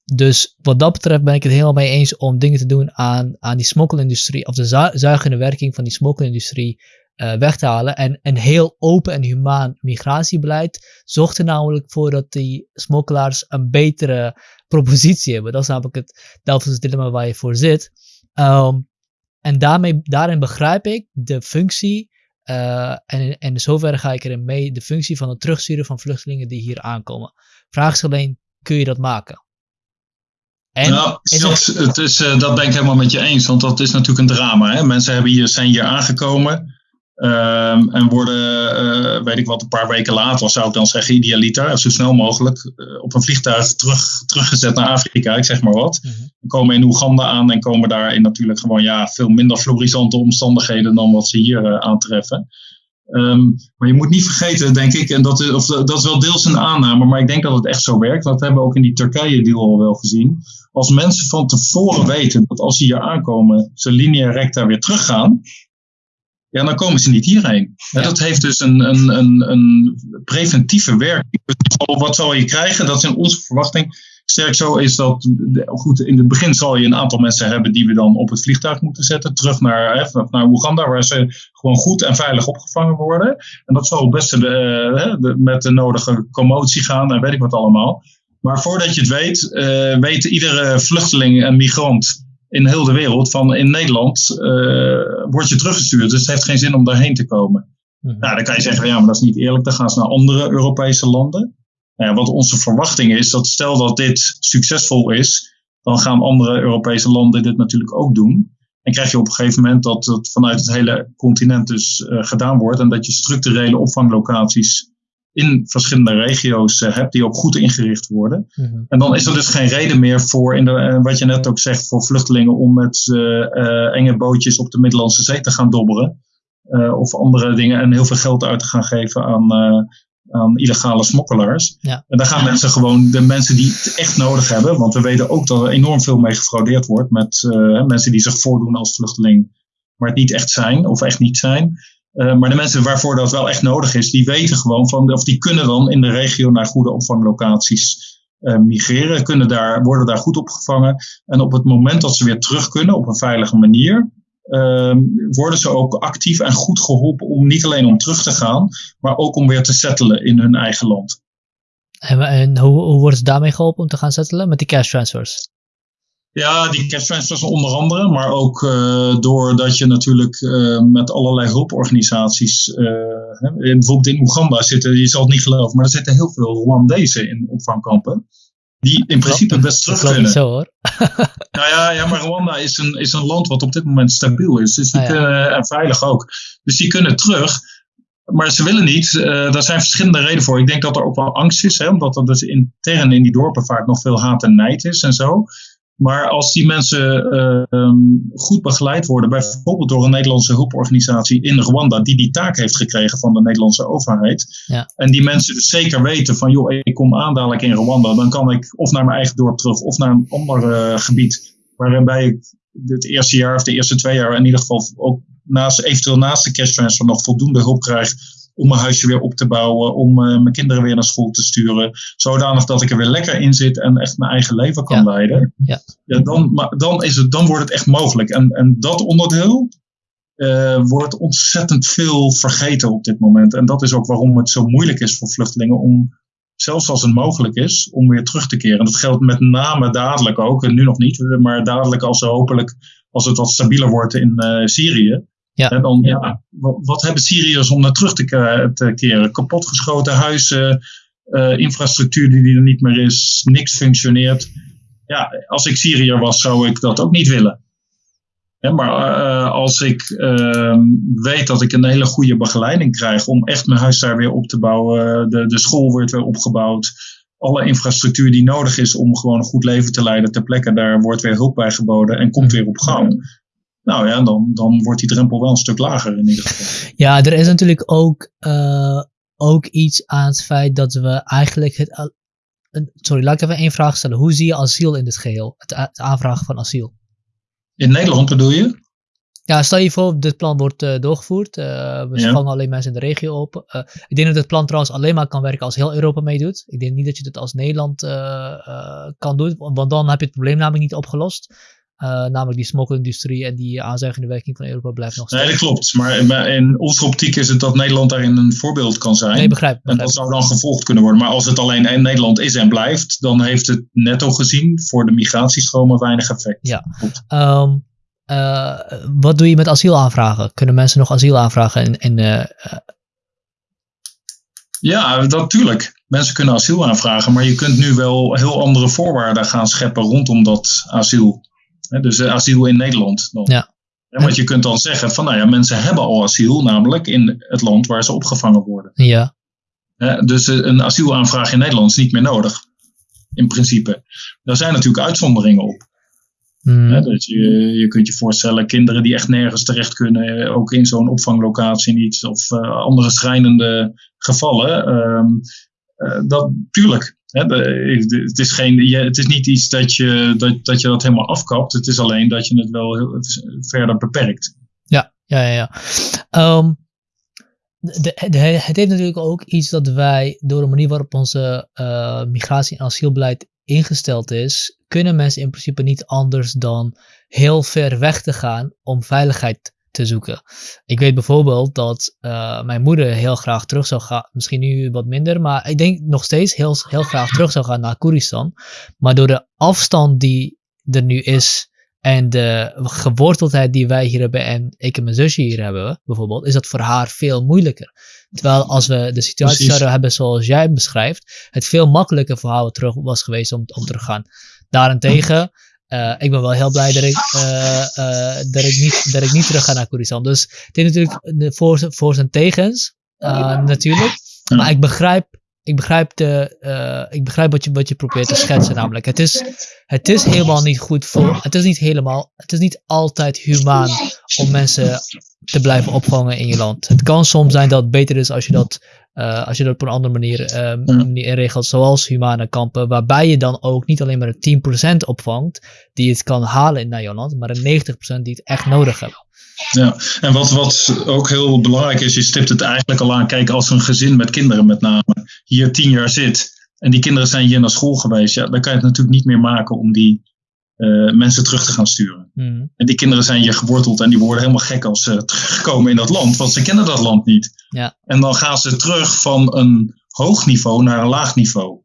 dus wat dat betreft ben ik het helemaal mee eens om dingen te doen aan, aan die smokkelindustrie, of de zu zuigende werking van die smokkelindustrie uh, weg te halen. En een heel open en humaan migratiebeleid zorgt er namelijk voor dat die smokkelaars een betere <laughs> propositie hebben. Dat is namelijk het Delftse dilemma waar je voor zit. Um, en daarmee, daarin begrijp ik de functie, uh, en, en in zoverre ga ik erin mee, de functie van het terugsturen van vluchtelingen die hier aankomen. Vraag is alleen, kun je dat maken? En nou, dat, het is, uh, dat ben ik helemaal met je eens, want dat is natuurlijk een drama. Hè? Mensen hebben hier, zijn hier aangekomen Ehm, en worden, uh, weet ik wat, een paar weken later, zou ik dan zeggen, idealiter, zo snel mogelijk uh, op een vliegtuig terug, teruggezet naar Afrika, ik zeg maar wat. Mm -hmm. Komen in Oeganda aan en komen daar in natuurlijk gewoon ja, veel minder florissante omstandigheden dan wat ze hier uh, aantreffen. Um, maar je moet niet vergeten, denk ik, en dat is, of, dat is wel deels een aanname, maar ik denk dat het echt zo werkt. Dat hebben we ook in die Turkije-deal al wel gezien. Als mensen van tevoren weten dat als ze hier aankomen, ze linea recta weer teruggaan, ja, dan komen ze niet hierheen. Ja. Dat heeft dus een, een, een, een preventieve werking. Wat zal je krijgen? Dat is in onze verwachting sterk zo is dat, goed, in het begin zal je een aantal mensen hebben die we dan op het vliegtuig moeten zetten, terug naar, hè, naar Oeganda, waar ze gewoon goed en veilig opgevangen worden. En dat zal best de, de, met de nodige commotie gaan en weet ik wat allemaal. Maar voordat je het weet, uh, weet iedere vluchteling en migrant in heel de wereld van in Nederland uh, word je teruggestuurd. Dus het heeft geen zin om daarheen te komen. Nou, dan kan je zeggen, ja, maar dat is niet eerlijk. Dan gaan ze naar andere Europese landen. Wat onze verwachting is, dat stel dat dit succesvol is, dan gaan andere Europese landen dit natuurlijk ook doen. En krijg je op een gegeven moment dat het vanuit het hele continent dus uh, gedaan wordt en dat je structurele opvanglocaties in verschillende regio's uh, hebt die ook goed ingericht worden. Mm-hmm. En dan is er dus geen reden meer voor, in de, uh, wat je net ook zegt, voor vluchtelingen om met enge bootjes op de Middellandse Zee te gaan dobberen. of andere dingen en heel veel geld uit te gaan geven aan aan illegale smokkelaars. Ja. En daar gaan mensen gewoon, de mensen die het echt nodig hebben, want we weten ook dat er enorm veel mee gefraudeerd wordt met uh, mensen die zich voordoen als vluchteling, maar het niet echt zijn of echt niet zijn. Uh, maar de mensen waarvoor dat wel echt nodig is, die weten gewoon van, of die kunnen dan in de regio naar goede opvanglocaties uh, migreren, kunnen daar, worden daar goed opgevangen. En op het moment dat ze weer terug kunnen op een veilige manier, uh, worden ze ook actief en goed geholpen om niet alleen om terug te gaan, maar ook om weer te settelen in hun eigen land. En, en hoe, hoe worden ze daarmee geholpen om te gaan settelen? Met die cash transfers? Ja, die transfers onder andere, maar ook uh, doordat je natuurlijk uh, met allerlei hulporganisaties, uh, hè, bijvoorbeeld in Oeganda zitten, je zal het niet geloven, maar er zitten heel veel Rwandezen in opvangkampen die in principe best terug dat kunnen. zo hoor. <laughs> nou ja, ja, maar Rwanda is een, is een land wat op dit moment stabiel is. Dus die Ah, ja. kunnen, en veilig ook. Dus die kunnen terug. Maar ze willen niet. Uh, daar zijn verschillende redenen voor. Ik denk dat er ook wel angst is. Hè, omdat er dus intern in die dorpen vaak nog veel haat en nijd is en zo. Maar als die mensen uh, um, goed begeleid worden, bijvoorbeeld door een Nederlandse hulporganisatie in Rwanda, die die taak heeft gekregen van de Nederlandse overheid. Ja. En die mensen dus zeker weten van, joh, ik kom aan dadelijk in Rwanda, dan kan ik of naar mijn eigen dorp terug of naar een ander uh, gebied, waarbij ik het eerste jaar of de eerste twee jaar in ieder geval ook naast, eventueel naast de cash transfer nog voldoende hulp krijg om mijn huisje weer op te bouwen, om uh, mijn kinderen weer naar school te sturen, zodanig dat ik er weer lekker in zit en echt mijn eigen leven kan Ja. leiden. Ja. Ja, dan, maar dan, is het, dan wordt het echt mogelijk. En, en dat onderdeel uh, wordt ontzettend veel vergeten op dit moment. En dat is ook waarom het zo moeilijk is voor vluchtelingen om, zelfs als het mogelijk is, om weer terug te keren. En dat geldt met name dadelijk ook, en nu nog niet, maar dadelijk als ze hopelijk, als het wat stabieler wordt in uh, Syrië. Ja. En dan, ja, wat, hebben Syriërs om naar terug te, te keren? Kapotgeschoten huizen, uh, infrastructuur die er niet meer is, niks functioneert. Ja, als ik Syriër was, zou ik dat ook niet willen. Maar uh, als ik uh, weet dat ik een hele goede begeleiding krijg om echt mijn huis daar weer op te bouwen, de, de school wordt weer opgebouwd, alle infrastructuur die nodig is om gewoon een goed leven te leiden ter plekke, daar wordt weer hulp bij geboden en komt weer op gang. Nou ja, dan, dan wordt die drempel wel een stuk lager in ieder geval. <laughs> Ja, er is natuurlijk ook, uh, ook iets aan het feit dat we eigenlijk het. Sorry, laat ik even één vraag stellen. Hoe zie je asiel in dit geheel? Het, het aanvragen van asiel? In Nederland bedoel je? Ja, stel je voor, dit plan wordt uh, doorgevoerd. Uh, we ja. vangen alleen mensen in de regio op. Uh, ik denk dat het plan trouwens alleen maar kan werken als heel Europa meedoet. Ik denk niet dat je dit als Nederland kan doen, want dan heb je het probleem namelijk niet opgelost. Uh, namelijk die smokkelindustrie en die aanzuigende werking van Europa blijft nog steeds. Nee, dat klopt. Maar in onze optiek is het dat Nederland daarin een voorbeeld kan zijn. Nee, begrijp, begrijp. En dat zou dan gevolgd kunnen worden. Maar als het alleen in Nederland is en blijft, dan heeft het netto gezien voor de migratiestromen weinig effect. Ja. Um, uh, wat doe je met asielaanvragen? Kunnen mensen nog asiel aanvragen in, in uh, ja, natuurlijk. Mensen kunnen asiel aanvragen, maar je kunt nu wel heel andere voorwaarden gaan scheppen rondom dat asiel. Dus asiel in Nederland. Dan. Ja. Want je kunt dan zeggen van nou ja, mensen hebben al asiel, namelijk in het land waar ze opgevangen worden. Ja. Dus een asielaanvraag in Nederland is niet meer nodig. In principe. Daar zijn natuurlijk uitzonderingen op. Mm. dat je, je kunt je voorstellen, kinderen die echt nergens terecht kunnen, ook in zo'n opvanglocatie niet, of uh, andere schrijnende gevallen. Um, uh, dat, tuurlijk, het, is geen, je, het is niet iets dat je dat, dat je dat helemaal afkapt. Het is alleen dat je het wel heel, verder beperkt. Ja, ja, ja. Um, de, het heeft natuurlijk ook iets dat wij, door de manier waarop onze uh, migratie- en asielbeleid ingesteld is, kunnen mensen in principe niet anders dan heel ver weg te gaan om veiligheid te zoeken. Ik weet bijvoorbeeld dat uh, mijn moeder heel graag terug zou gaan, misschien nu wat minder, maar ik denk nog steeds heel, heel graag terug zou gaan naar Koeristan. Maar door de afstand die er nu is en de geworteldheid die wij hier hebben en ik en mijn zusje hier hebben, bijvoorbeeld, is dat voor haar veel moeilijker. Terwijl als we de situatie Precies. zouden hebben zoals jij beschrijft, het veel makkelijker voor haar terug was geweest om, om te gaan. Daarentegen, uh, ik ben wel heel blij dat ik, uh, uh, dat ik, niet, dat ik niet terug ga naar Koeristan. Dus het is natuurlijk de voor, voor en tegens, natuurlijk. Maar ik begrijp ik begrijp, de, ik begrijp wat, je, wat je probeert te schetsen. Namelijk, het is, het is helemaal niet goed voor. Het is niet helemaal. Het is niet altijd humaan om mensen te blijven opvangen in je land. Het kan soms zijn dat het beter is als je dat, uh, als je dat op een andere manier, uh, manier regelt, zoals humane kampen, waarbij je dan ook niet alleen maar de 10% opvangt die het kan halen in Nederland, maar de 90% die het echt nodig hebben. Ja, en wat, wat ook heel belangrijk is, je stipt het eigenlijk al aan. Kijk, als een gezin met kinderen met name hier tien jaar zit en die kinderen zijn hier naar school geweest, ja, dan kan je het natuurlijk niet meer maken om die uh, mensen terug te gaan sturen. Mm. En die kinderen zijn hier geworteld en die worden helemaal gek als ze terugkomen in dat land, want ze kennen dat land niet. Ja. En dan gaan ze terug van een hoog niveau naar een laag niveau.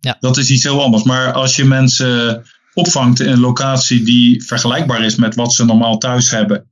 Ja. Dat is iets heel anders. Maar als je mensen opvangt in een locatie die vergelijkbaar is met wat ze normaal thuis hebben,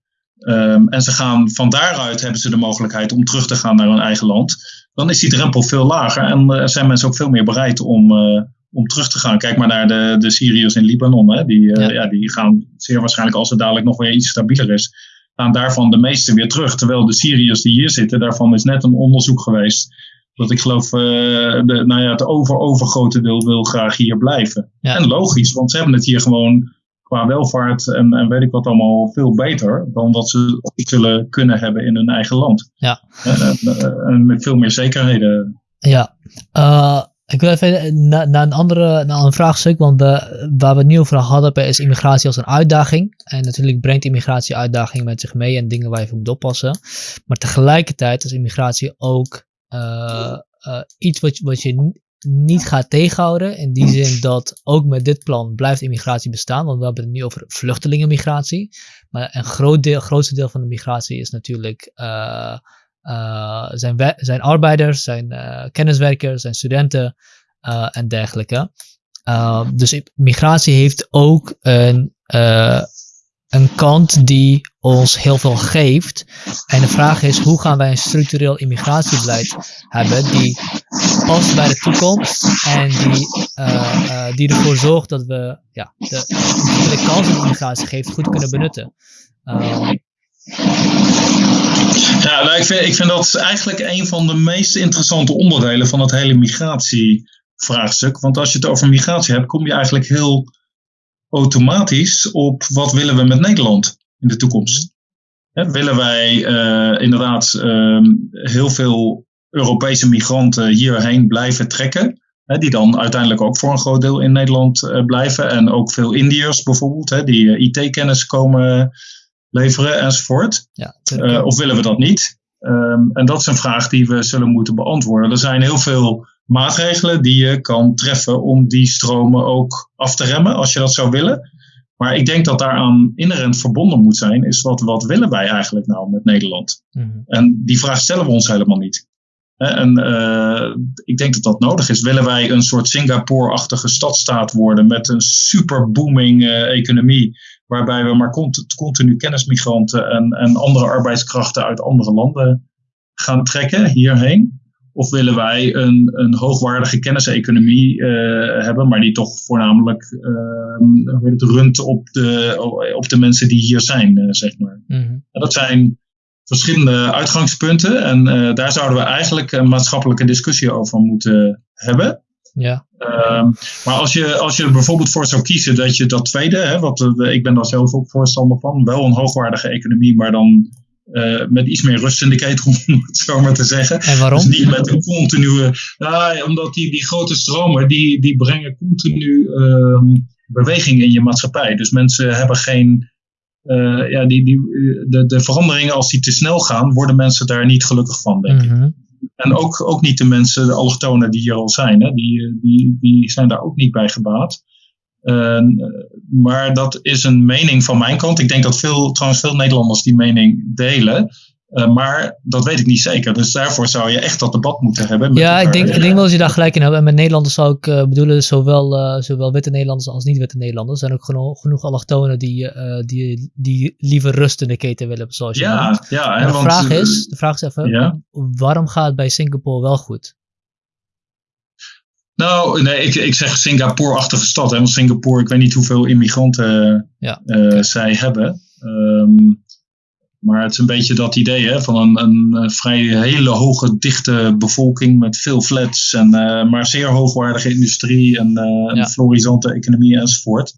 Um, en ze gaan van daaruit hebben ze de mogelijkheid om terug te gaan naar hun eigen land. Dan is die drempel veel lager en uh, zijn mensen ook veel meer bereid om, uh, om terug te gaan. Kijk maar naar de, de Syriërs in Libanon. Hè. Die, uh, ja. ja. die gaan zeer waarschijnlijk, als het dadelijk nog weer iets stabieler is, gaan daarvan de meeste weer terug. Terwijl de Syriërs die hier zitten, daarvan is net een onderzoek geweest. Dat ik geloof, de, nou ja, het over-overgrote deel wil graag hier blijven. Ja. En logisch, want ze hebben het hier gewoon qua welvaart en, en weet ik wat allemaal veel beter dan wat ze zullen kunnen hebben in hun eigen land. Ja. En, en met veel meer zekerheden. Ja. Uh, ik wil even naar, naar, een andere naar een vraagstuk, want we, waar we het nu over hadden is immigratie als een uitdaging. En natuurlijk brengt immigratie uitdagingen met zich mee en dingen waar je voor moet oppassen. Maar tegelijkertijd is immigratie ook uh, uh, iets wat, je niet gaat tegenhouden. In die zin dat ook met dit plan blijft immigratie bestaan. Want we hebben het nu over vluchtelingenmigratie. Maar een groot deel, grootste deel van de migratie is natuurlijk zijn, zijn arbeiders, zijn uh, kenniswerkers, zijn studenten en dergelijke. dus migratie heeft ook een een kant die ons heel veel geeft. En de vraag is, hoe gaan wij een structureel immigratiebeleid hebben die past bij de toekomst en die, die ervoor zorgt dat we ja, de, de kans die immigratie geeft goed kunnen benutten. <laughs> ja, nou, ik, vind, ik vind dat eigenlijk een van de meest interessante onderdelen van het hele migratievraagstuk. Want als je het over migratie hebt, kom je eigenlijk heel automatisch op wat willen we met Nederland in de toekomst. willen wij uh, inderdaad uh, heel veel Europese migranten hierheen blijven trekken? Hè, die dan uiteindelijk ook voor een groot deel in Nederland uh, blijven. En ook veel Indiërs bijvoorbeeld, hè, die IT-kennis komen leveren enzovoort. Ja, of willen we dat niet? Um, en dat is een vraag die we zullen moeten beantwoorden. Er zijn heel veel maatregelen die je kan treffen om die stromen ook af te remmen, als je dat zou willen. Maar ik denk dat daaraan inherent verbonden moet zijn, is wat, wat willen wij eigenlijk nou met Nederland? Mm -hmm. En die vraag stellen we ons helemaal niet. En uh, ik denk dat dat nodig is. Willen wij een soort Singapore-achtige stadstaat worden met een super booming uh, economie, waarbij we maar cont continu kennismigranten en, en andere arbeidskrachten uit andere landen gaan trekken hierheen? Of willen wij een, een hoogwaardige kenniseconomie uh, hebben, maar die toch voornamelijk uh, het, runt op de, op de mensen die hier zijn, uh, zeg maar. Mm Dat zijn verschillende uitgangspunten en daar zouden we eigenlijk een maatschappelijke discussie over moeten hebben. Ja. Ehm, maar als je, als je er bijvoorbeeld voor zou kiezen dat je dat tweede, hè, wat, ik ben daar zelf ook voorstander van, wel een hoogwaardige economie, maar dan uh, met iets meer rust in de ketel, <laughs> om het zo maar te zeggen. En waarom? Dus niet met een continue. Nou, omdat die, die grote stromen, die, die brengen continu uh, beweging in je maatschappij. Dus mensen hebben geen. Uh, ja, die, die, de, de veranderingen, als die te snel gaan, worden mensen daar niet gelukkig van, denk mm -hmm. En ook, ook niet de mensen, de allochtonen die hier al zijn, hè, die, die, die zijn daar ook niet bij gebaat. Uh, maar dat is een mening van mijn kant. Ik denk dat veel, trouwens veel Nederlanders die mening delen. Uh, maar dat weet ik niet zeker. Dus daarvoor zou je echt dat debat moeten hebben. Ja, ik denk, ik denk wel dat je daar gelijk in hebt. En met Nederlanders zou ik uh, bedoelen, zowel, uh, zowel witte Nederlanders als niet-witte Nederlanders. Er zijn ook genoeg, genoeg allochtonen die, die, die liever rust in de keten willen. Zoals je ja, noemt. ja. de, want, vraag is, de vraag is even, ja? waarom gaat het bij Singapore wel goed? Nou, nee, ik, ik zeg Singapore-achtige stad. Hè, want Singapore, ik weet niet hoeveel immigranten ja, zij hebben. Um, maar het is een beetje dat idee hè, van een, een, vrij hele hoge, dichte bevolking met veel flats. En, uh, maar zeer hoogwaardige industrie en uh, ja. een florisante economie enzovoort.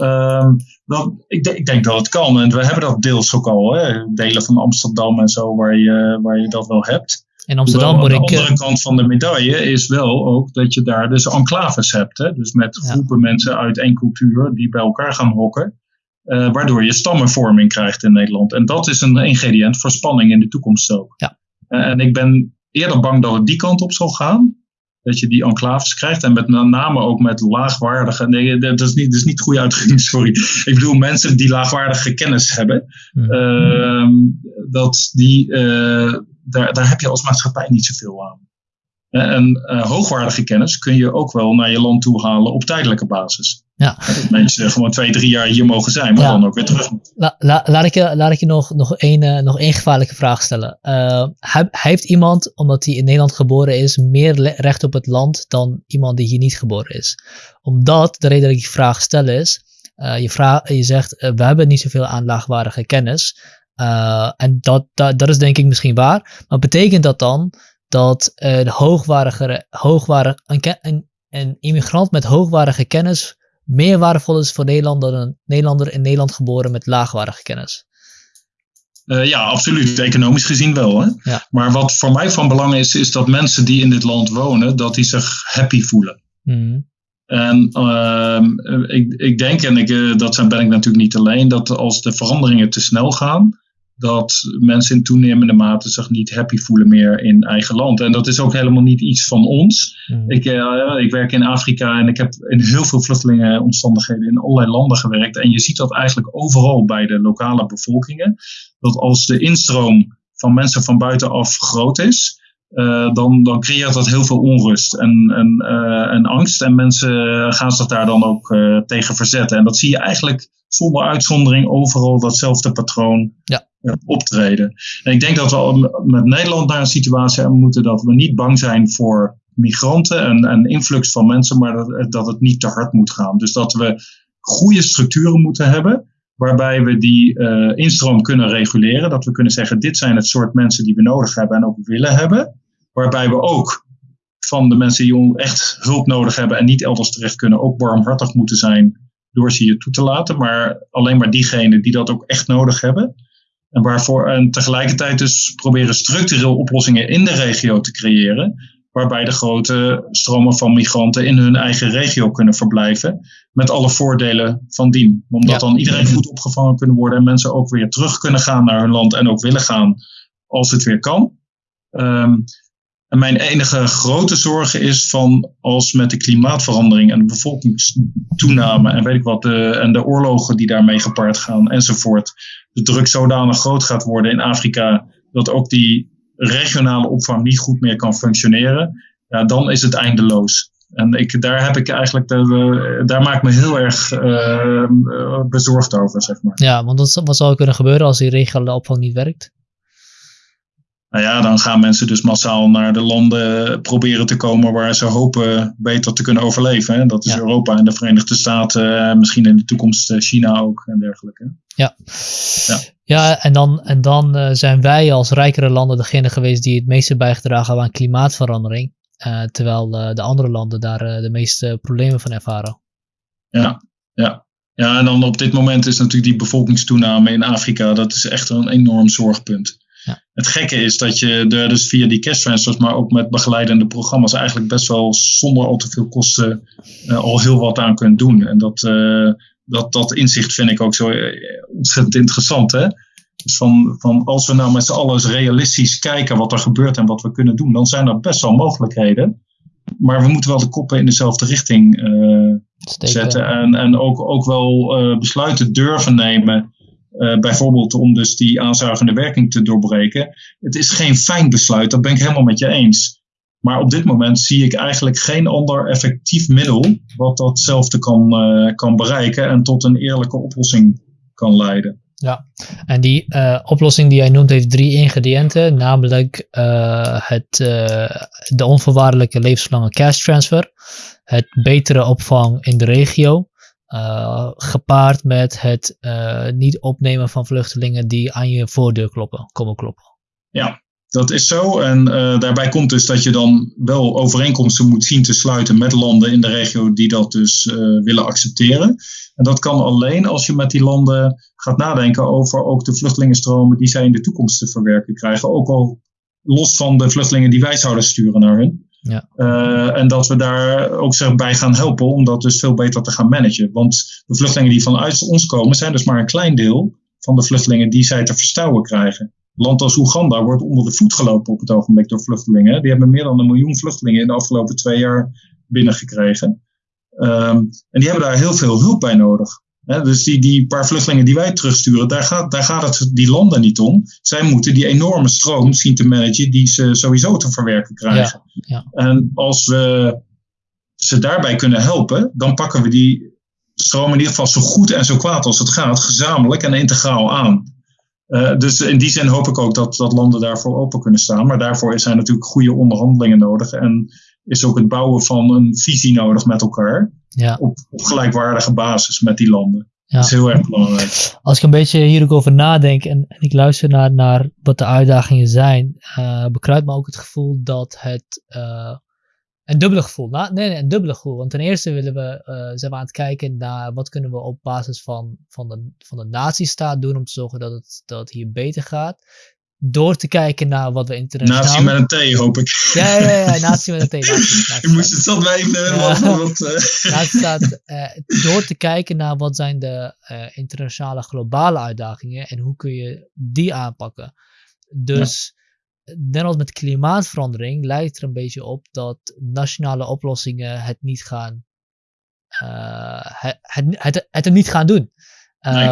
Um, dat, ik, ik, denk dat het kan. En we hebben dat deels ook al. Hè, delen van Amsterdam en zo, waar je, waar je dat wel hebt. In Amsterdam moet ik. De andere kant van de medaille is wel ook dat je daar dus enclaves hebt. Hè? Dus met groepen ja. mensen uit één cultuur die bij elkaar gaan hokken. Uh, waardoor je stammenvorming krijgt in Nederland. En dat is een ingrediënt voor spanning in de toekomst ook. Ja. Uh, en ik ben eerder bang dat het die kant op zal gaan. Dat je die enclaves krijgt. En met name ook met laagwaardige. Nee, dat is niet, dat is niet goed uitgedrukt, <laughs> sorry. Ik bedoel mensen die laagwaardige kennis hebben. Hmm. Uh, dat die daar, daar heb je als maatschappij niet zoveel aan. En uh, hoogwaardige kennis kun je ook wel naar je land toe halen op tijdelijke basis. Ja. Dat mensen gewoon twee, drie jaar hier mogen zijn, maar ja. dan ook weer terug. La, la, laat ik je, laat ik je nog, nog, één, uh, nog één gevaarlijke vraag stellen. Uh, heeft iemand, omdat hij in Nederland geboren is, meer recht op het land dan iemand die hier niet geboren is? Omdat, de reden dat ik die vraag stel is, je, vraag, je zegt, we hebben niet zoveel aan laagwaardige kennis. En dat, dat, dat is denk ik misschien waar. Maar betekent dat dan dat uh, de hoogwaardige, hoogwaardige, een, een, een, immigrant met hoogwaardige kennis meer waardevol is voor Nederland dan een Nederlander in Nederland geboren met laagwaardige kennis? Uh, ja, absoluut. Economisch gezien wel. Hè? Ja. Maar wat voor mij van belang is, is dat mensen die in dit land wonen, dat die zich happy voelen. Mm. En ik, ik denk, en ik, dat ben ik natuurlijk niet alleen, dat als de veranderingen te snel gaan, dat mensen in toenemende mate zich niet happy voelen meer in eigen land. En dat is ook helemaal niet iets van ons. Mm. Ik, uh, ik werk in Afrika en ik heb in heel veel vluchtelingenomstandigheden in allerlei landen gewerkt. En je ziet dat eigenlijk overal bij de lokale bevolkingen. Dat als de instroom van mensen van buitenaf groot is, uh, dan, dan creëert dat heel veel onrust en, en, uh, en angst. En mensen gaan zich daar dan ook uh, tegen verzetten. En dat zie je eigenlijk zonder uitzondering overal datzelfde patroon ja. Optreden. En ik denk dat we met Nederland naar een situatie moeten dat we niet bang zijn voor migranten en, en influx van mensen, maar dat, dat het niet te hard moet gaan. Dus dat we goede structuren moeten hebben waarbij we die uh, instroom kunnen reguleren. Dat we kunnen zeggen, dit zijn het soort mensen die we nodig hebben en ook willen hebben. Waarbij we ook van de mensen die echt hulp nodig hebben en niet elders terecht kunnen, ook barmhartig moeten zijn door ze hier toe te laten. Maar alleen maar diegenen die dat ook echt nodig hebben. En, waarvoor, en tegelijkertijd dus proberen structureel oplossingen in de regio te creëren. Waarbij de grote stromen van migranten in hun eigen regio kunnen verblijven. Met alle voordelen van dien. Omdat ja. dan iedereen goed opgevangen kunnen worden. En mensen ook weer terug kunnen gaan naar hun land. En ook willen gaan als het weer kan. Um, en mijn enige grote zorg is van als met de klimaatverandering en de bevolkingstoename en weet ik wat, de, en de oorlogen die daarmee gepaard gaan enzovoort, de druk zodanig groot gaat worden in Afrika dat ook die regionale opvang niet goed meer kan functioneren, ja, dan is het eindeloos. En ik, daar heb ik eigenlijk, daar maak ik me heel erg uh, bezorgd over, zeg maar. Ja, want wat zou er kunnen gebeuren als die regionale opvang niet werkt? Nou ja, dan gaan mensen dus massaal naar de landen proberen te komen waar ze hopen beter te kunnen overleven. Hè? Dat is Europa en de Verenigde Staten, misschien in de toekomst China ook en dergelijke. Ja, ja. ja en dan, en dan zijn wij als rijkere landen degene geweest die het meeste bijgedragen hebben aan klimaatverandering. terwijl de andere landen daar de meeste problemen van ervaren. Ja, ja. Ja, en dan op dit moment is natuurlijk die bevolkingstoename in Afrika, dat is echt een enorm zorgpunt. Het gekke is dat je er dus via die cash transfers, maar ook met begeleidende programma's, eigenlijk best wel zonder al te veel kosten uh, al heel wat aan kunt doen. En dat, uh, dat, dat inzicht vind ik ook zo eh, ontzettend interessant. Hè? Dus van, van als we nou met z'n allen realistisch kijken wat er gebeurt en wat we kunnen doen, dan zijn er best wel mogelijkheden. Maar we moeten wel de koppen in dezelfde richting uh, zetten. En, en ook, ook wel besluiten durven nemen. Uh, bijvoorbeeld om dus die aanzuigende werking te doorbreken. Het is geen fijn besluit, dat ben ik helemaal met je eens. Maar op dit moment zie ik eigenlijk geen ander effectief middel wat datzelfde kan, kan bereiken en tot een eerlijke oplossing kan leiden. Ja, en die uh, oplossing die jij noemt heeft drie ingrediënten, namelijk het, de onvoorwaardelijke levenslange cash transfer, het betere opvang in de regio, gepaard met het niet opnemen van vluchtelingen die aan je voordeur kloppen, komen kloppen. Ja, dat is zo. En daarbij komt dus dat je dan wel overeenkomsten moet zien te sluiten met landen in de regio die dat dus willen accepteren. En dat kan alleen als je met die landen gaat nadenken over ook de vluchtelingenstromen die zij in de toekomst te verwerken krijgen. Ook al los van de vluchtelingen die wij zouden sturen naar hun. Ja. Uh, en dat we daar ook zich bij gaan helpen om dat dus veel beter te gaan managen. Want de vluchtelingen die vanuit ons komen zijn dus maar een klein deel van de vluchtelingen die zij te verstouwen krijgen. land als Oeganda wordt onder de voet gelopen op het ogenblik door vluchtelingen. Die hebben meer dan een miljoen vluchtelingen in de afgelopen twee jaar binnengekregen. Um, en die hebben daar heel veel hulp bij nodig. Dus die, die paar vluchtelingen die wij terugsturen, daar gaat, daar gaat het die landen niet om. Zij moeten die enorme stroom zien te managen die ze sowieso te verwerken krijgen. Ja, ja. En als we ze daarbij kunnen helpen, dan pakken we die stroom in ieder geval zo goed en zo kwaad als het gaat, gezamenlijk en integraal aan. Uh, dus in die zin hoop ik ook dat, dat landen daarvoor open kunnen staan. Maar daarvoor zijn natuurlijk goede onderhandelingen nodig. En is ook het bouwen van een visie nodig met elkaar. Ja. Op, op gelijkwaardige basis met die landen. Ja. Dat is heel erg belangrijk. Als ik een beetje hier ook over nadenk en, en ik luister naar, naar wat de uitdagingen zijn, uh, bekruipt me ook het gevoel dat het. Uh, een dubbele gevoel. nee, nee, een dubbele gevoel. Want ten eerste willen we, uh, zijn we aan het kijken naar wat kunnen we op basis van, van, de, van de nazistaat doen om te zorgen dat het, dat het hier beter gaat door te kijken naar wat we internationaal... Nazi met een T, hoop ik. Ja, ja, ja, nazi met een T. <laughs> Je moest het zelf weten. Ja. Uh... <laughs> staat, uh, door te kijken naar wat zijn de uh, internationale globale uitdagingen en hoe kun je die aanpakken. Dus, ja. net als met klimaatverandering, lijkt er een beetje op dat nationale oplossingen het niet gaan... het, het, het, het, niet gaan doen. Nee.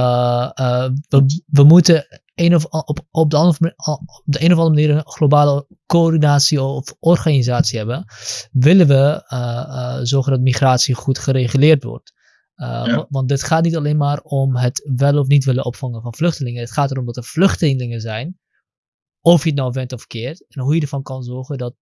we, we moeten een of, op, op, de andere, op de een of andere manier een globale coördinatie of organisatie hebben, willen we uh, uh, zorgen dat migratie goed gereguleerd wordt. Uh, Want dit gaat niet alleen maar om het wel of niet willen opvangen van vluchtelingen. Het gaat erom dat er vluchtelingen zijn, of je het nou went of keert, en hoe je ervan kan zorgen dat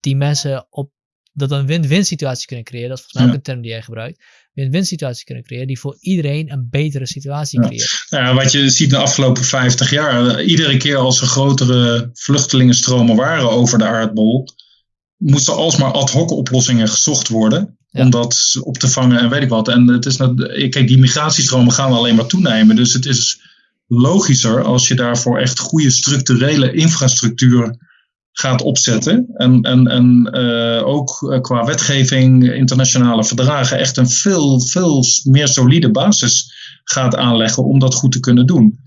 die mensen op dat een win-win situatie kunnen creëren. Dat is volgens mij ook een term die jij gebruikt. Win-win situatie kunnen creëren die voor iedereen een betere situatie creëert. Ja. wat je ziet de afgelopen 50 jaar, iedere keer als er grotere vluchtelingenstromen waren over de aardbol, moesten alsmaar ad hoc oplossingen gezocht worden. Om dat op te vangen en weet ik wat. En het is nou, kijk, die migratiestromen gaan alleen maar toenemen. Dus het is logischer als je daarvoor echt goede structurele infrastructuur gaat opzetten. En, en, en uh, ook eh, qua wetgeving, internationale verdragen, echt een veel, veel meer solide basis gaat aanleggen om dat goed te kunnen doen.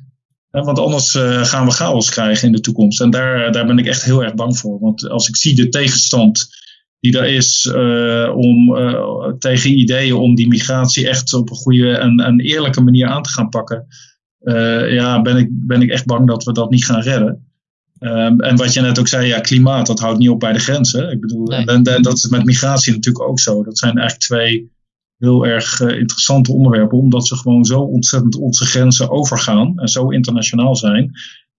want anders uh, gaan we chaos krijgen in de toekomst. En daar, daar ben ik echt heel erg bang voor. Want als ik zie de tegenstand die er is om, tegen ideeën om die migratie echt op een goede en, en eerlijke manier aan te gaan pakken, ja, ben ik, ben ik echt bang dat we dat niet gaan redden. Um, en wat je net ook zei, ja, klimaat, dat houdt niet op bij de grenzen. Ik bedoel, en, en, dat is met migratie natuurlijk ook zo. Dat zijn eigenlijk twee heel erg uh, interessante onderwerpen, omdat ze gewoon zo ontzettend onze grenzen overgaan en zo internationaal zijn.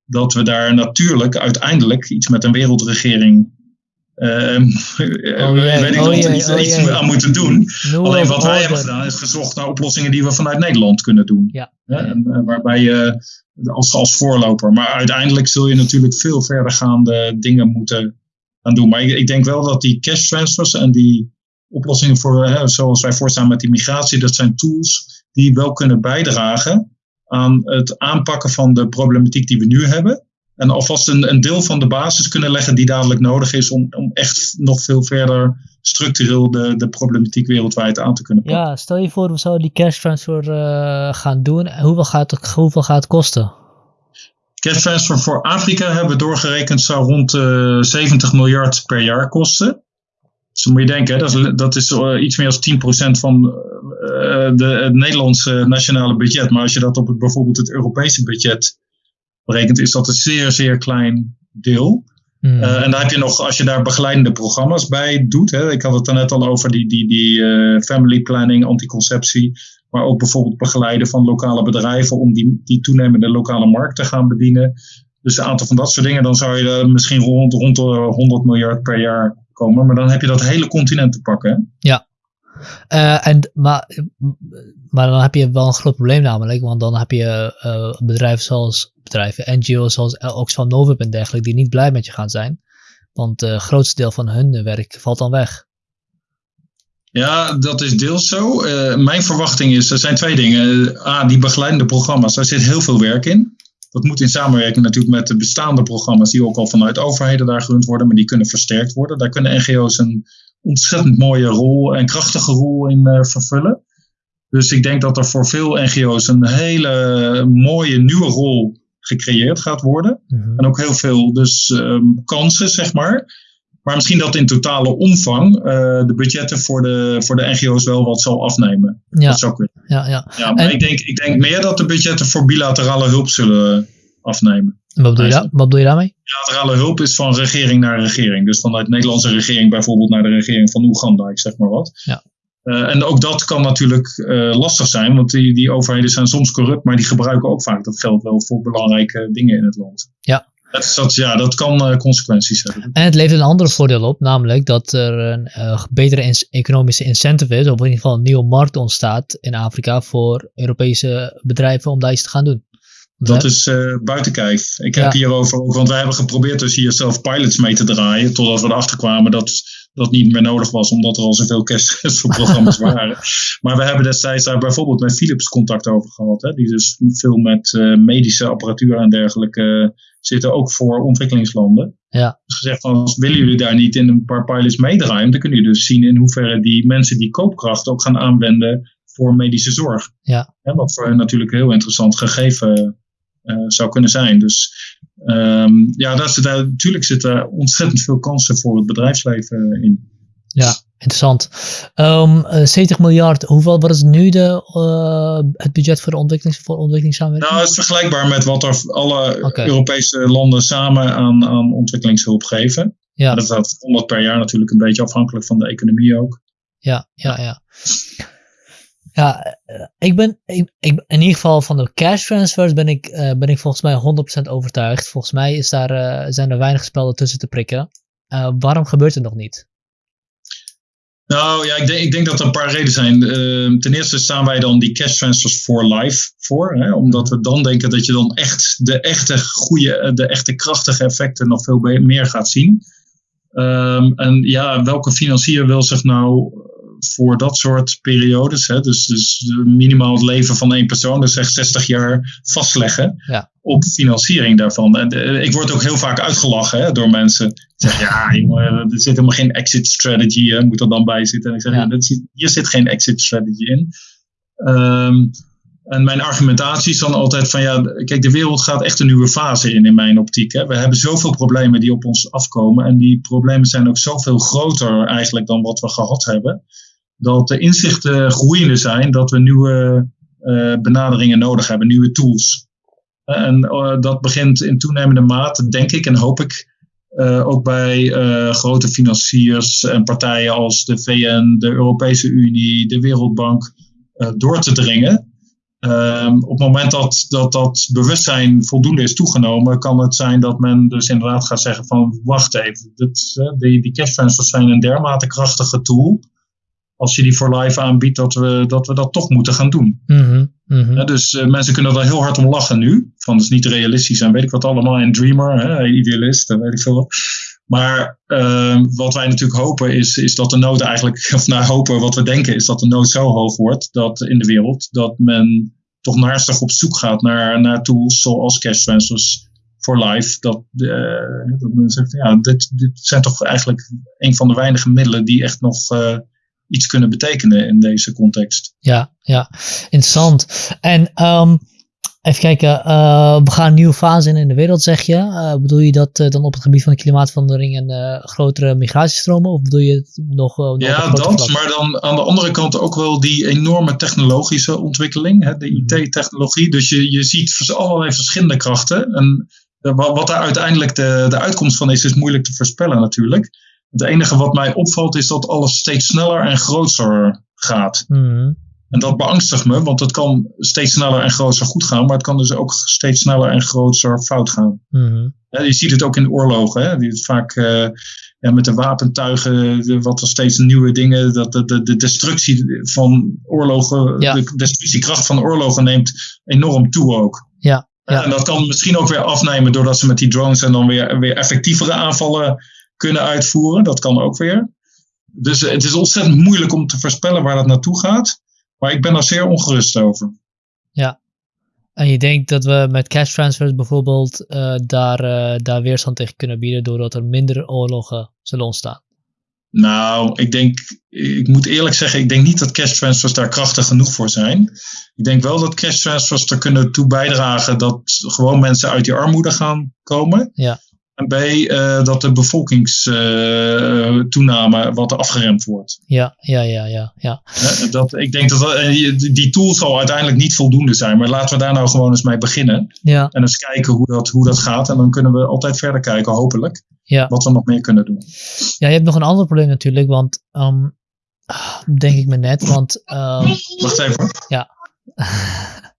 dat we daar natuurlijk uiteindelijk iets met een wereldregering Ehm, oh weet ik oh iets, oh aan moeten doen. Alleen wat wij hebben gedaan is gezocht naar oplossingen die we vanuit Nederland kunnen doen. Ja. En, uh, waarbij je als, als voorloper. Maar uiteindelijk zul je natuurlijk veel verdergaande dingen moeten gaan doen. Maar ik, ik denk wel dat die cash transfers en die oplossingen voor, hè, zoals wij voorstaan met die migratie, dat zijn tools die wel kunnen bijdragen aan het aanpakken van de problematiek die we nu hebben. En alvast een, een deel van de basis kunnen leggen die dadelijk nodig is om, om echt nog veel verder structureel de, de problematiek wereldwijd aan te kunnen pakken. Ja, stel je voor we zouden die cash transfer uh, gaan doen. Hoeveel gaat, het, hoeveel gaat het kosten? Cash transfer voor Afrika hebben we doorgerekend zou rond uh, eh, 70 miljard per jaar kosten. Dus dan moet je denken, dat is, dat is uh, iets meer dan 10% van de, het Nederlandse nationale budget. Maar als je dat op het, bijvoorbeeld het Europese budget berekent, is dat een zeer, zeer klein deel. Hmm. Eh, en dan heb je nog, als je daar begeleidende programma's bij doet, hè, ik had het er net al over die, die, die uh, family planning, anticonceptie, maar ook bijvoorbeeld begeleiden van lokale bedrijven om die, die toenemende lokale markt te gaan bedienen. Dus een aantal van dat soort dingen, dan zou je er misschien rond, rond de 100 miljard per jaar komen. Maar dan heb je dat hele continent te pakken. Hè? Ja, uh, en, maar, maar dan heb je wel een groot probleem namelijk, want dan heb je uh, bedrijven zoals bedrijven, NGO's zoals Oxfam Novib en dergelijke, die niet blij met je gaan zijn. Want het grootste deel van hun werk valt dan weg. Ja, dat is deels zo. Uh, mijn verwachting is, er zijn twee dingen. A, die begeleidende programma's, daar zit heel veel werk in. Dat moet in samenwerking natuurlijk met de bestaande programma's, die ook al vanuit overheden daar gerund worden, maar die kunnen versterkt worden. Daar kunnen NGO's een ontzettend mooie rol en krachtige rol in vervullen. Dus ik denk dat er voor veel NGO's een hele mooie nieuwe rol gecreëerd gaat worden. Mhm. En ook heel veel dus um, kansen, zeg maar. Maar misschien dat in totale omvang uh, de budgetten voor de, voor de NGO's wel wat zal afnemen. Ja. Dat zou kunnen. Ja, ja. ja maar ik, denk, ik denk meer dat de budgetten voor bilaterale hulp zullen afnemen. Wat bedoel, je, wat bedoel je daarmee? Bilaterale hulp is van regering naar regering. Dus vanuit de Nederlandse regering bijvoorbeeld naar de regering van Oeganda, ik zeg maar wat. Ja. Uh, en ook dat kan natuurlijk uh, lastig zijn, want die, die overheden zijn soms corrupt, maar die gebruiken ook vaak dat geld wel voor belangrijke dingen in het land. Ja. Dat, dat, ja, dat kan uh, consequenties hebben. En het levert een ander voordeel op, namelijk dat er een betere economische incentive is, of in ieder geval een nieuwe markt ontstaat in Afrika voor Europese bedrijven om daar iets te gaan doen. Dat is uh, buiten kijf. Ik heb hierover ook, want wij hebben geprobeerd dus hier zelf pilots mee te draaien, totdat we erachter kwamen dat dat niet meer nodig was, omdat er al zoveel kerstprogramma's <laughs> waren. Maar we hebben destijds daar bijvoorbeeld met Philips contact over gehad, hè, die dus veel met uh, medische apparatuur en dergelijke uh, zitten, ook voor ontwikkelingslanden. Ja. Dus gezegd van, willen jullie daar niet in een paar pilots meedraaien, dan kunnen jullie dus zien in hoeverre die mensen die koopkracht ook gaan aanwenden voor medische zorg. Ja. ja wat voor hen natuurlijk een heel interessant gegeven zou kunnen zijn. Dus um, ja, daar zit, natuurlijk zitten ontzettend veel kansen voor het bedrijfsleven in. Ja, interessant. Um, ehm, 70 eh, miljard, hoeveel wat is nu de, uh, het budget voor de ontwikkelings, voor ontwikkelingssamenwerking? Nou, het is vergelijkbaar met wat er alle okay. Europese landen samen aan, aan ontwikkelingshulp geven. Ja. Dat gaat 100 per jaar natuurlijk een beetje afhankelijk van de economie ook. Ja, ja, ja. Ja, eh, ik ben in ieder geval van de cash transfers ben ik, uh, ben ik volgens mij 100% overtuigd. Volgens mij is daar, uh, zijn er weinig spelden tussen te prikken. Waarom gebeurt het nog niet? Nou ja, ik denk, ik denk dat er een paar redenen zijn. Ten eerste staan wij dan die cash transfers for life voor. Hè, omdat we dan denken dat je dan echt de echte goede, de echte krachtige effecten nog veel meer gaat zien. Um, en ja, welke financier wil zich nou voor dat soort periodes, hè, dus, dus minimaal het leven van één persoon, dus echt 60 jaar vastleggen ja. op financiering daarvan. En uh, ik word ook heel vaak uitgelachen hè, door mensen. Die zeggen, ja jongen, er zit helemaal geen exit strategy, hè, moet er dan bij zitten. En ik zeg, ja. ja zit, hier zit geen exit strategy in. Um, en mijn argumentatie is dan altijd van ja, kijk, de wereld gaat echt een nieuwe fase in, in mijn optiek. Hè. We hebben zoveel problemen die op ons afkomen. En die problemen zijn ook zoveel groter eigenlijk dan wat we gehad hebben dat de inzichten groeiende zijn dat we nieuwe uh, benaderingen nodig hebben, nieuwe tools. En uh, dat begint in toenemende mate, denk ik en hoop ik, ook bij grote financiers en partijen als de VN, de Europese Unie, de Wereldbank door te dringen. Ehm, op het moment dat, dat dat bewustzijn voldoende is toegenomen, kan het zijn dat men dus inderdaad gaat zeggen van wacht even, dit, die, die cash zijn een dermate krachtige tool. Als je die voor live aanbiedt, dat we dat, we dat toch moeten gaan doen. Mhm, mhm. dus eh, mensen kunnen er heel hard om lachen nu. Van het is niet realistisch en weet ik wat allemaal. En dreamer, hè, idealist, en weet ik veel wat. Maar ehm, wat wij natuurlijk hopen is, is dat de nood eigenlijk, <laughs> of nou hopen, wat we denken is dat de nood zo hoog wordt dat in de wereld dat men toch naastig op zoek gaat naar, naar tools zoals cash transfers voor life. Dat, eh, dat men zegt, ja, dit, dit zijn toch eigenlijk een van de weinige middelen die echt nog eh, iets kunnen betekenen in deze context. Ja, ja, interessant. En ehm, Even kijken, eh, we gaan een nieuwe fase in in de wereld, zeg je. Uh, bedoel je dat uh, dan op het gebied van de klimaatverandering en grotere migratiestromen? Of bedoel je het nog... nog ja, dat, maar dan aan de andere kant ook wel die enorme technologische ontwikkeling, hè, de. IT-technologie. Dus je, je ziet allerlei verschillende krachten. En wat daar uiteindelijk de, de uitkomst van is, is moeilijk te voorspellen natuurlijk. Het enige wat mij opvalt is dat alles steeds sneller en groter gaat. Mhm. En dat beangstigt me, want het kan steeds sneller en groter goed gaan, maar het kan dus ook steeds sneller en groter fout gaan. Mhm. Ja, je ziet het ook in oorlogen, hè? Die vaak uh, ja, met de wapentuigen, de, wat er steeds nieuwe dingen, dat de, de, de destructie van oorlogen, Ja. de destructiekracht van oorlogen neemt enorm toe ook. Ja, ja. En dat kan misschien ook weer afnemen doordat ze met die drones en dan weer, weer effectievere aanvallen kunnen uitvoeren. Dat kan ook weer. Dus het is ontzettend moeilijk om te voorspellen waar dat naartoe gaat. Maar ik ben er zeer ongerust over. En je denkt dat we met cash transfers bijvoorbeeld eh, daar, eh, daar weerstand tegen kunnen bieden doordat er minder oorlogen zullen ontstaan? Nou, ik denk, ik moet eerlijk zeggen, ik denk niet dat cash transfers daar krachtig genoeg voor zijn. Ik denk wel dat cash transfers er kunnen toe bijdragen dat gewoon mensen uit die armoede gaan komen. Ja. En B, eh, dat de bevolkingstoename wat afgeremd wordt. Ja, ja, ja, ja, ja. Dat, ik denk dat eh, die tool zal uiteindelijk niet voldoende zijn. Maar laten we daar nou gewoon eens mee beginnen. Ja, En eens kijken hoe dat, hoe dat gaat. En dan kunnen we altijd verder kijken, hopelijk. ja. Wat we nog meer kunnen doen. ja, je hebt nog een ander probleem natuurlijk, want ehm, denk ik me net, want ehm, Wacht even. hoor. <laughs>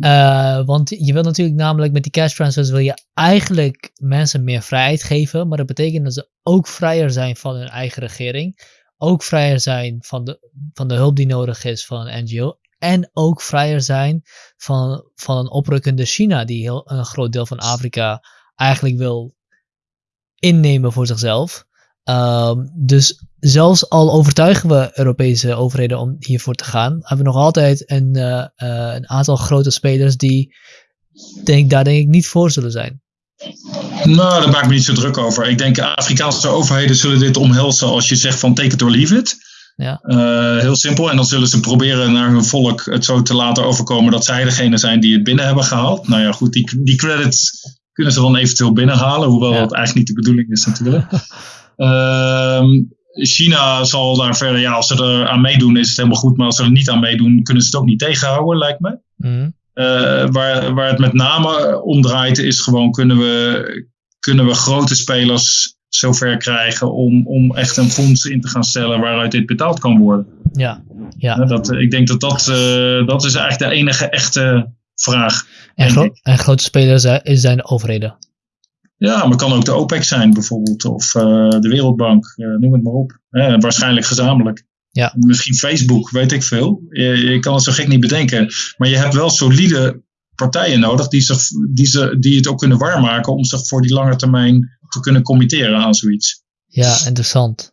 Eh, want je wil natuurlijk namelijk met die cash transfers wil je eigenlijk mensen meer vrijheid geven, maar dat betekent dat ze ook vrijer zijn van hun eigen regering, ook vrijer zijn van de, van de hulp die nodig is van een NGO en ook vrijer zijn van, van een oprukkende China die heel, een groot deel van Afrika eigenlijk wil innemen voor zichzelf. Ehm, dus zelfs al overtuigen we Europese overheden om hiervoor te gaan, hebben we nog altijd een, eh, eh, een aantal grote spelers die denk, daar denk ik niet voor zullen zijn. Nou, daar maak ik me niet zo druk over. Ik denk Afrikaanse overheden zullen dit omhelzen als je zegt van take it or leave it. Ja. Eh, heel simpel. En dan zullen ze proberen naar hun volk het zo te laten overkomen dat zij degene zijn die het binnen hebben gehaald. Nou ja, goed, die, die credits kunnen ze dan eventueel binnenhalen, hoewel Ja. dat eigenlijk niet de bedoeling is natuurlijk. <laughs> Ehm, China zal daar verder, ja, als ze er aan meedoen is het helemaal goed, maar als ze er niet aan meedoen kunnen ze het ook niet tegenhouden, lijkt me. Mhm. Eh, waar, waar het met name om draait, is gewoon kunnen we, kunnen we grote spelers zover krijgen om, om echt een fonds in te gaan stellen waaruit dit betaald kan worden. Ja, ja. Eh, Dat, ik denk dat dat, eh, dat is eigenlijk de enige echte vraag. En, gro- en grote spelers zijn, zijn de overheden. Ja, maar het kan ook de OPEC zijn bijvoorbeeld, of eh, de Wereldbank, eh, noem het maar op. Eh, waarschijnlijk gezamenlijk. Ja. Misschien Facebook, weet ik veel. Je, je kan het zo gek niet bedenken. Maar je hebt wel solide partijen nodig die, zich, die, ze, die het ook kunnen waarmaken om zich voor die lange termijn te kunnen committeren aan zoiets. Ja, interessant.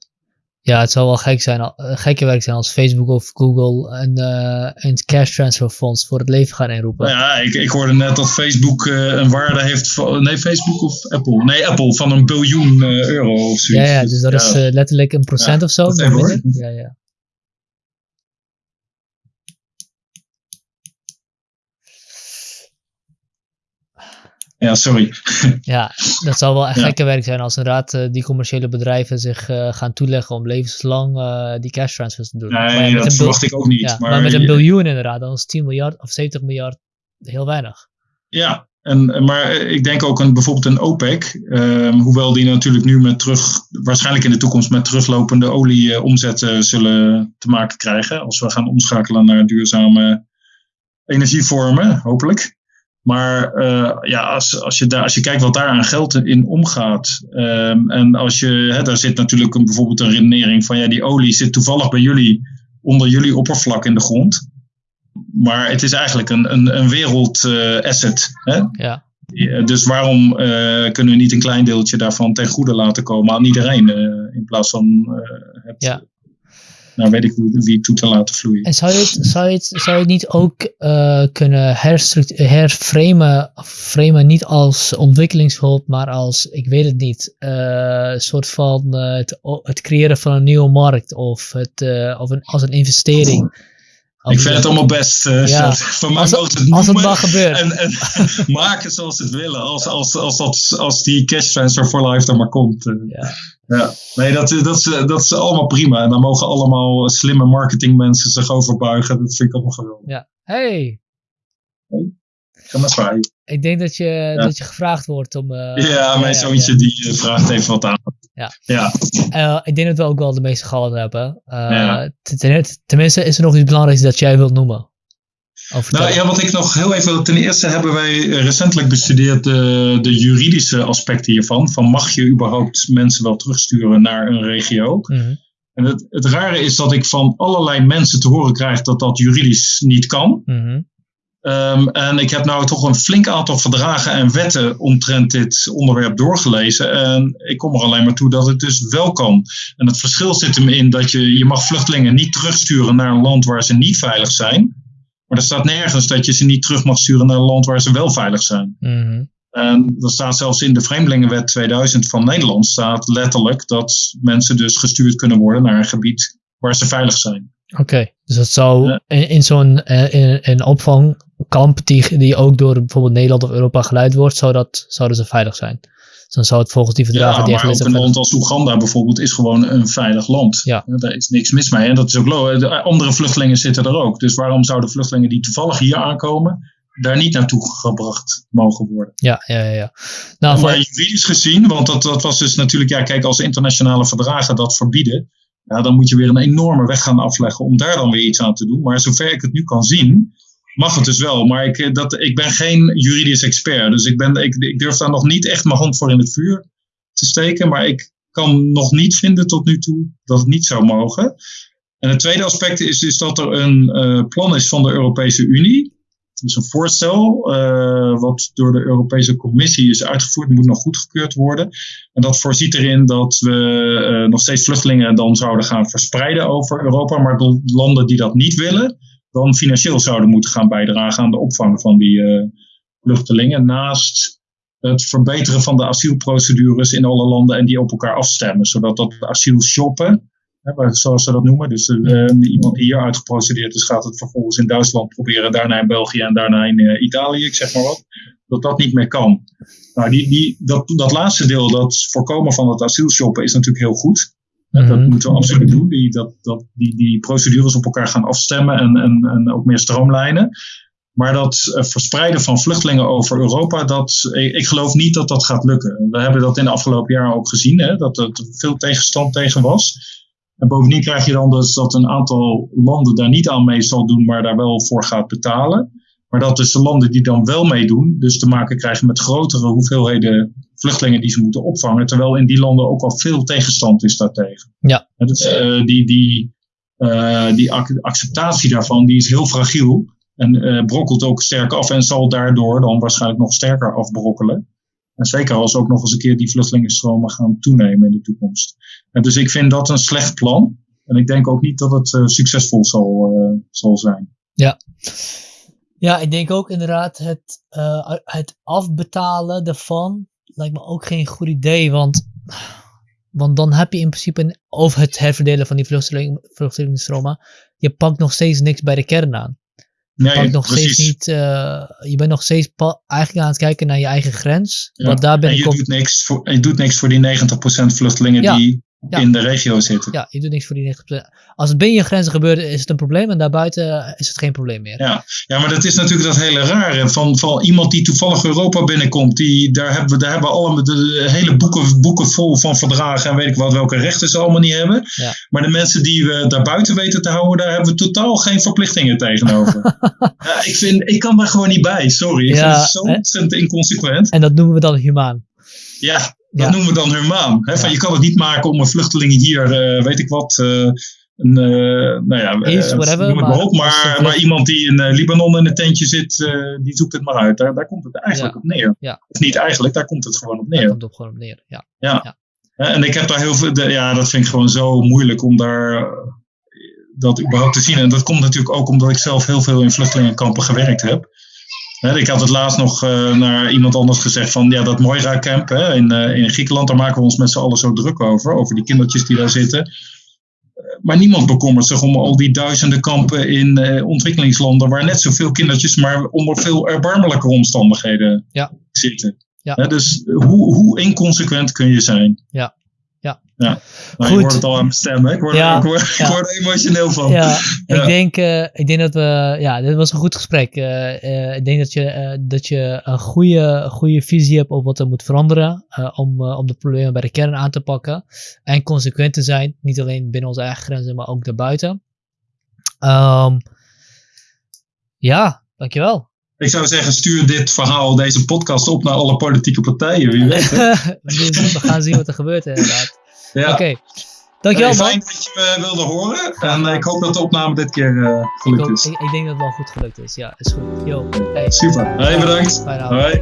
Ja, het zou wel gek zijn, eh, gekke werk zijn als Facebook of Google een, eh, een cash transfer fonds voor het leven gaan inroepen. Nou ja, ik, ik hoorde net dat Facebook eh, een waarde heeft van. Nee, Facebook of Apple? Nee, Apple van een biljoen euro of Ja, zoiets. ja, dus dat is letterlijk een procent of zo. dat even, hoor. Ja, ja. Ja, sorry. <laughs> ja, dat zou wel echt gekke werk zijn als inderdaad eh, die commerciële bedrijven zich eh, gaan toeleggen om levenslang eh, die cash transfers te doen. Nee, dat verwacht ik ook niet. maar met een biljoen inderdaad, dan is 10 miljard of 70 miljard heel weinig. Ja, En, maar ik denk ook aan bijvoorbeeld een OPEC, ehm, hoewel die natuurlijk nu met terug, waarschijnlijk in de toekomst met teruglopende olieomzetten zullen te maken krijgen. Als we gaan omschakelen naar duurzame energievormen, hopelijk. Maar uh, ja, als, als, je daar, als je kijkt wat daar aan geld in omgaat. Um, en als je, hè, daar zit natuurlijk een, bijvoorbeeld een redenering van ja, die olie zit toevallig bij jullie onder jullie oppervlak in de grond. Maar het is eigenlijk een, een, een wereldasset. Uh, ja. Dus waarom uh, kunnen we niet een klein deeltje daarvan ten goede laten komen aan iedereen? In plaats van het ja nou weet ik wie toe te laten vloeien. En zou je het, zou het, zou je het niet ook uh, kunnen herframen, framen niet als ontwikkelingshulp, maar als, ik weet het niet, uh, een soort van uh, het, het, creëren van een nieuwe markt of, het, of een, als een investering. Ik vind het allemaal best. Uh, ja. Van mij als, het, als het maar gebeurt. En, en <laughs> maken zoals ze het willen. Als, als, als, dat, als die cash transfer for life er maar komt. Uh. Ja. ja. Nee, dat, dat, is, dat is allemaal prima. En daar mogen allemaal slimme marketingmensen zich over buigen. Dat vind ik allemaal geweldig. Ja. Hey. hey. Ga maar zwaaien. Ik denk dat je, ja. dat je gevraagd wordt om... Uh, ja, mijn zoontje die vraagt even wat aan. Ja. ja. Uh, ik denk dat we ook wel de meeste gehad hebben. Uh, ja. tenminste, is er nog iets belangrijks dat jij wilt noemen? Nou ja, wat ik nog heel even. Ten eerste hebben wij recentelijk bestudeerd de, de juridische aspecten hiervan. Van mag je überhaupt mensen wel terugsturen naar een regio? Mm -hmm. En het, het rare is dat ik van allerlei mensen te horen krijg dat dat juridisch niet kan. Mm -hmm. Um, en ik heb nou toch een flink aantal verdragen en wetten omtrent dit onderwerp doorgelezen. En ik kom er alleen maar toe dat het dus wel kan. En het verschil zit hem in dat je, je mag vluchtelingen niet terugsturen naar een land waar ze niet veilig zijn. Maar er staat nergens dat je ze niet terug mag sturen naar een land waar ze wel veilig zijn. Mm -hmm. En dat staat zelfs in de Vreemdelingenwet 2000 van Nederland staat letterlijk dat mensen dus gestuurd kunnen worden naar een gebied waar ze veilig zijn. Oké, okay, dus dat zou in, in zo'n uh, in, in opvangkamp die, die ook door bijvoorbeeld Nederland of Europa geleid wordt, zou dat, zouden ze veilig zijn. Dus dan zou het volgens die verdragen ja, die maar ook een land als Oeganda bijvoorbeeld is gewoon een veilig land. Ja. Daar is niks mis mee. En dat is ook logisch. Andere vluchtelingen zitten er ook. Dus waarom zouden vluchtelingen die toevallig hier aankomen, daar niet naartoe gebracht mogen worden. Ja, ja, ja. ja. Nou, maar juridisch gezien, want dat, dat was dus natuurlijk, ja, kijk, als internationale verdragen dat verbieden, ja, dan moet je weer een enorme weg gaan afleggen om daar dan weer iets aan te doen. Maar zover ik het nu kan zien, mag het dus wel. Maar ik, dat, ik ben geen juridisch expert. Dus ik, ben, ik, ik durf daar nog niet echt mijn hand voor in het vuur te steken. Maar ik kan nog niet vinden tot nu toe dat het niet zou mogen. En het tweede aspect is, is dat er een uh, plan is van de Europese Unie. Dus een voorstel uh, wat door de Europese Commissie is uitgevoerd, moet nog goedgekeurd worden. En dat voorziet erin dat we nog steeds vluchtelingen dan zouden gaan verspreiden over Europa, maar de landen die dat niet willen, dan financieel zouden moeten gaan bijdragen aan de opvang van die uh, vluchtelingen. Naast het verbeteren van de asielprocedures in alle landen en die op elkaar afstemmen, zodat dat asiel shoppen zoals ze dat noemen. Dus uh, iemand die hier uitgeprocedeerd is, gaat het vervolgens in Duitsland proberen, daarna in België en daarna in uh, Italië, ik zeg maar wat. Dat dat niet meer kan. Nou, die, die, dat, dat laatste deel, dat voorkomen van het asielshoppen, is natuurlijk heel goed. Dat moeten we absoluut doen. Die, dat, dat, die, die procedures op elkaar gaan afstemmen en, en, en ook meer stroomlijnen. Maar dat uh, verspreiden van vluchtelingen over Europa, dat, ik, ik, geloof niet dat dat gaat lukken. We hebben dat in de afgelopen jaren ook gezien, hè, dat er veel tegenstand tegen was. En bovendien krijg je dan dus dat een aantal landen daar niet aan mee zal doen, maar daar wel voor gaat betalen. Maar dat dus de landen die dan wel meedoen, dus te maken krijgen met grotere hoeveelheden vluchtelingen die ze moeten opvangen. Terwijl in die landen ook al veel tegenstand is daartegen. Ja. Dus, uh, die, die, uh, die acceptatie daarvan die is heel fragiel. En uh, brokkelt ook sterk af en zal daardoor dan waarschijnlijk nog sterker afbrokkelen. En zeker als ook nog eens een keer die vluchtelingenstromen gaan toenemen in de toekomst. En dus ik vind dat een slecht plan. En ik denk ook niet dat het uh, succesvol zal, uh, zal zijn. Ja. ja, ik denk ook inderdaad het, uh, het afbetalen daarvan lijkt me ook geen goed idee. Want, want dan heb je in principe, een, of het herverdelen van die vluchteling, vluchtelingenstromen, je pakt nog steeds niks bij de kern aan. Je, nee, pakt nog precies. steeds niet, uh, je bent nog steeds eigenlijk aan het kijken naar je eigen grens. Ja. Want daar ben en je, doet niks voor, je doet niks voor die 90% vluchtelingen Ja. die in de regio zitten. Ja, je doet niks voor die 90%. Als het binnen je grenzen gebeurt, is het een probleem. En daarbuiten is het geen probleem meer. Ja, ja maar dat is natuurlijk dat hele rare. Van, van iemand die toevallig Europa binnenkomt. Die, daar hebben we daar hebben allemaal de, hele boeken, boeken vol van verdragen. En weet ik wat, welke rechten ze allemaal niet hebben. Ja. Maar de mensen die we daarbuiten weten te houden, daar hebben we totaal geen verplichtingen tegenover. <laughs> ja, ik, vind, ik kan daar gewoon niet bij. Sorry. Ik Ja, vind het zo ontzettend inconsequent. En dat noemen we dan humaan. Ja, dat Ja. noemen we dan humaan. Hè? Van, Ja. Je kan het niet maken om een vluchteling hier, eh, weet ik wat, eh, een, eh, nou ja, Is, whatever, noem het maar, maar op. Maar, iemand die in Libanon in een tentje zit, die zoekt het maar uit. Daar, daar komt het eigenlijk Ja. op neer. Ja. Of niet eigenlijk, daar komt het gewoon op Daar neer. komt het op gewoon op neer. Ja. Hè, En ik heb daar heel veel, de- ja, dat vind ik gewoon zo moeilijk om daar dat überhaupt te zien. En dat komt natuurlijk ook omdat ik zelf heel veel in vluchtelingenkampen gewerkt heb. Ik had het laatst nog eh, naar iemand anders gezegd van ja, dat Moira-camp hè, in, eh, in Griekenland, daar maken we ons met z'n allen zo druk over. Over die kindertjes die daar zitten. Eh, Maar niemand bekommert zich om al die duizenden kampen in ontwikkelingslanden waar net zoveel kindertjes, maar onder veel erbarmelijke omstandigheden Ja. zitten. Ja. Dus hoe, hoe inconsequent kun je zijn? Ja. Ja. Nou, Goed. je hoort het al aan mijn stem, hè? Ik word, Ja. ik word, ik word er emotioneel van. Ja, <laughs> Ja. Ik, denk, eh, ik denk dat we. Ja, dit was een goed gesprek. Eh, eh, ik denk dat je, dat je een goede, goede visie hebt op wat er moet veranderen. om, om de problemen bij de kern aan te pakken. En consequent te zijn. Niet alleen binnen onze eigen grenzen, maar ook daarbuiten. Ehm ja, dankjewel. Ik zou zeggen, stuur dit verhaal, deze podcast op naar alle politieke partijen. Wie weet. <laughs> we gaan zien wat er gebeurt inderdaad. Ja. Oké, dankjewel man. fijn dat je me wilde horen. En gedaan. ik hoop dat de opname dit keer eh, Ik, gelukt hoop- is. ik, ik denk dat het wel goed gelukt is. Ja, is goed. Yo, hey. Super. Hey, bedankt. Fijne avond. Hoi.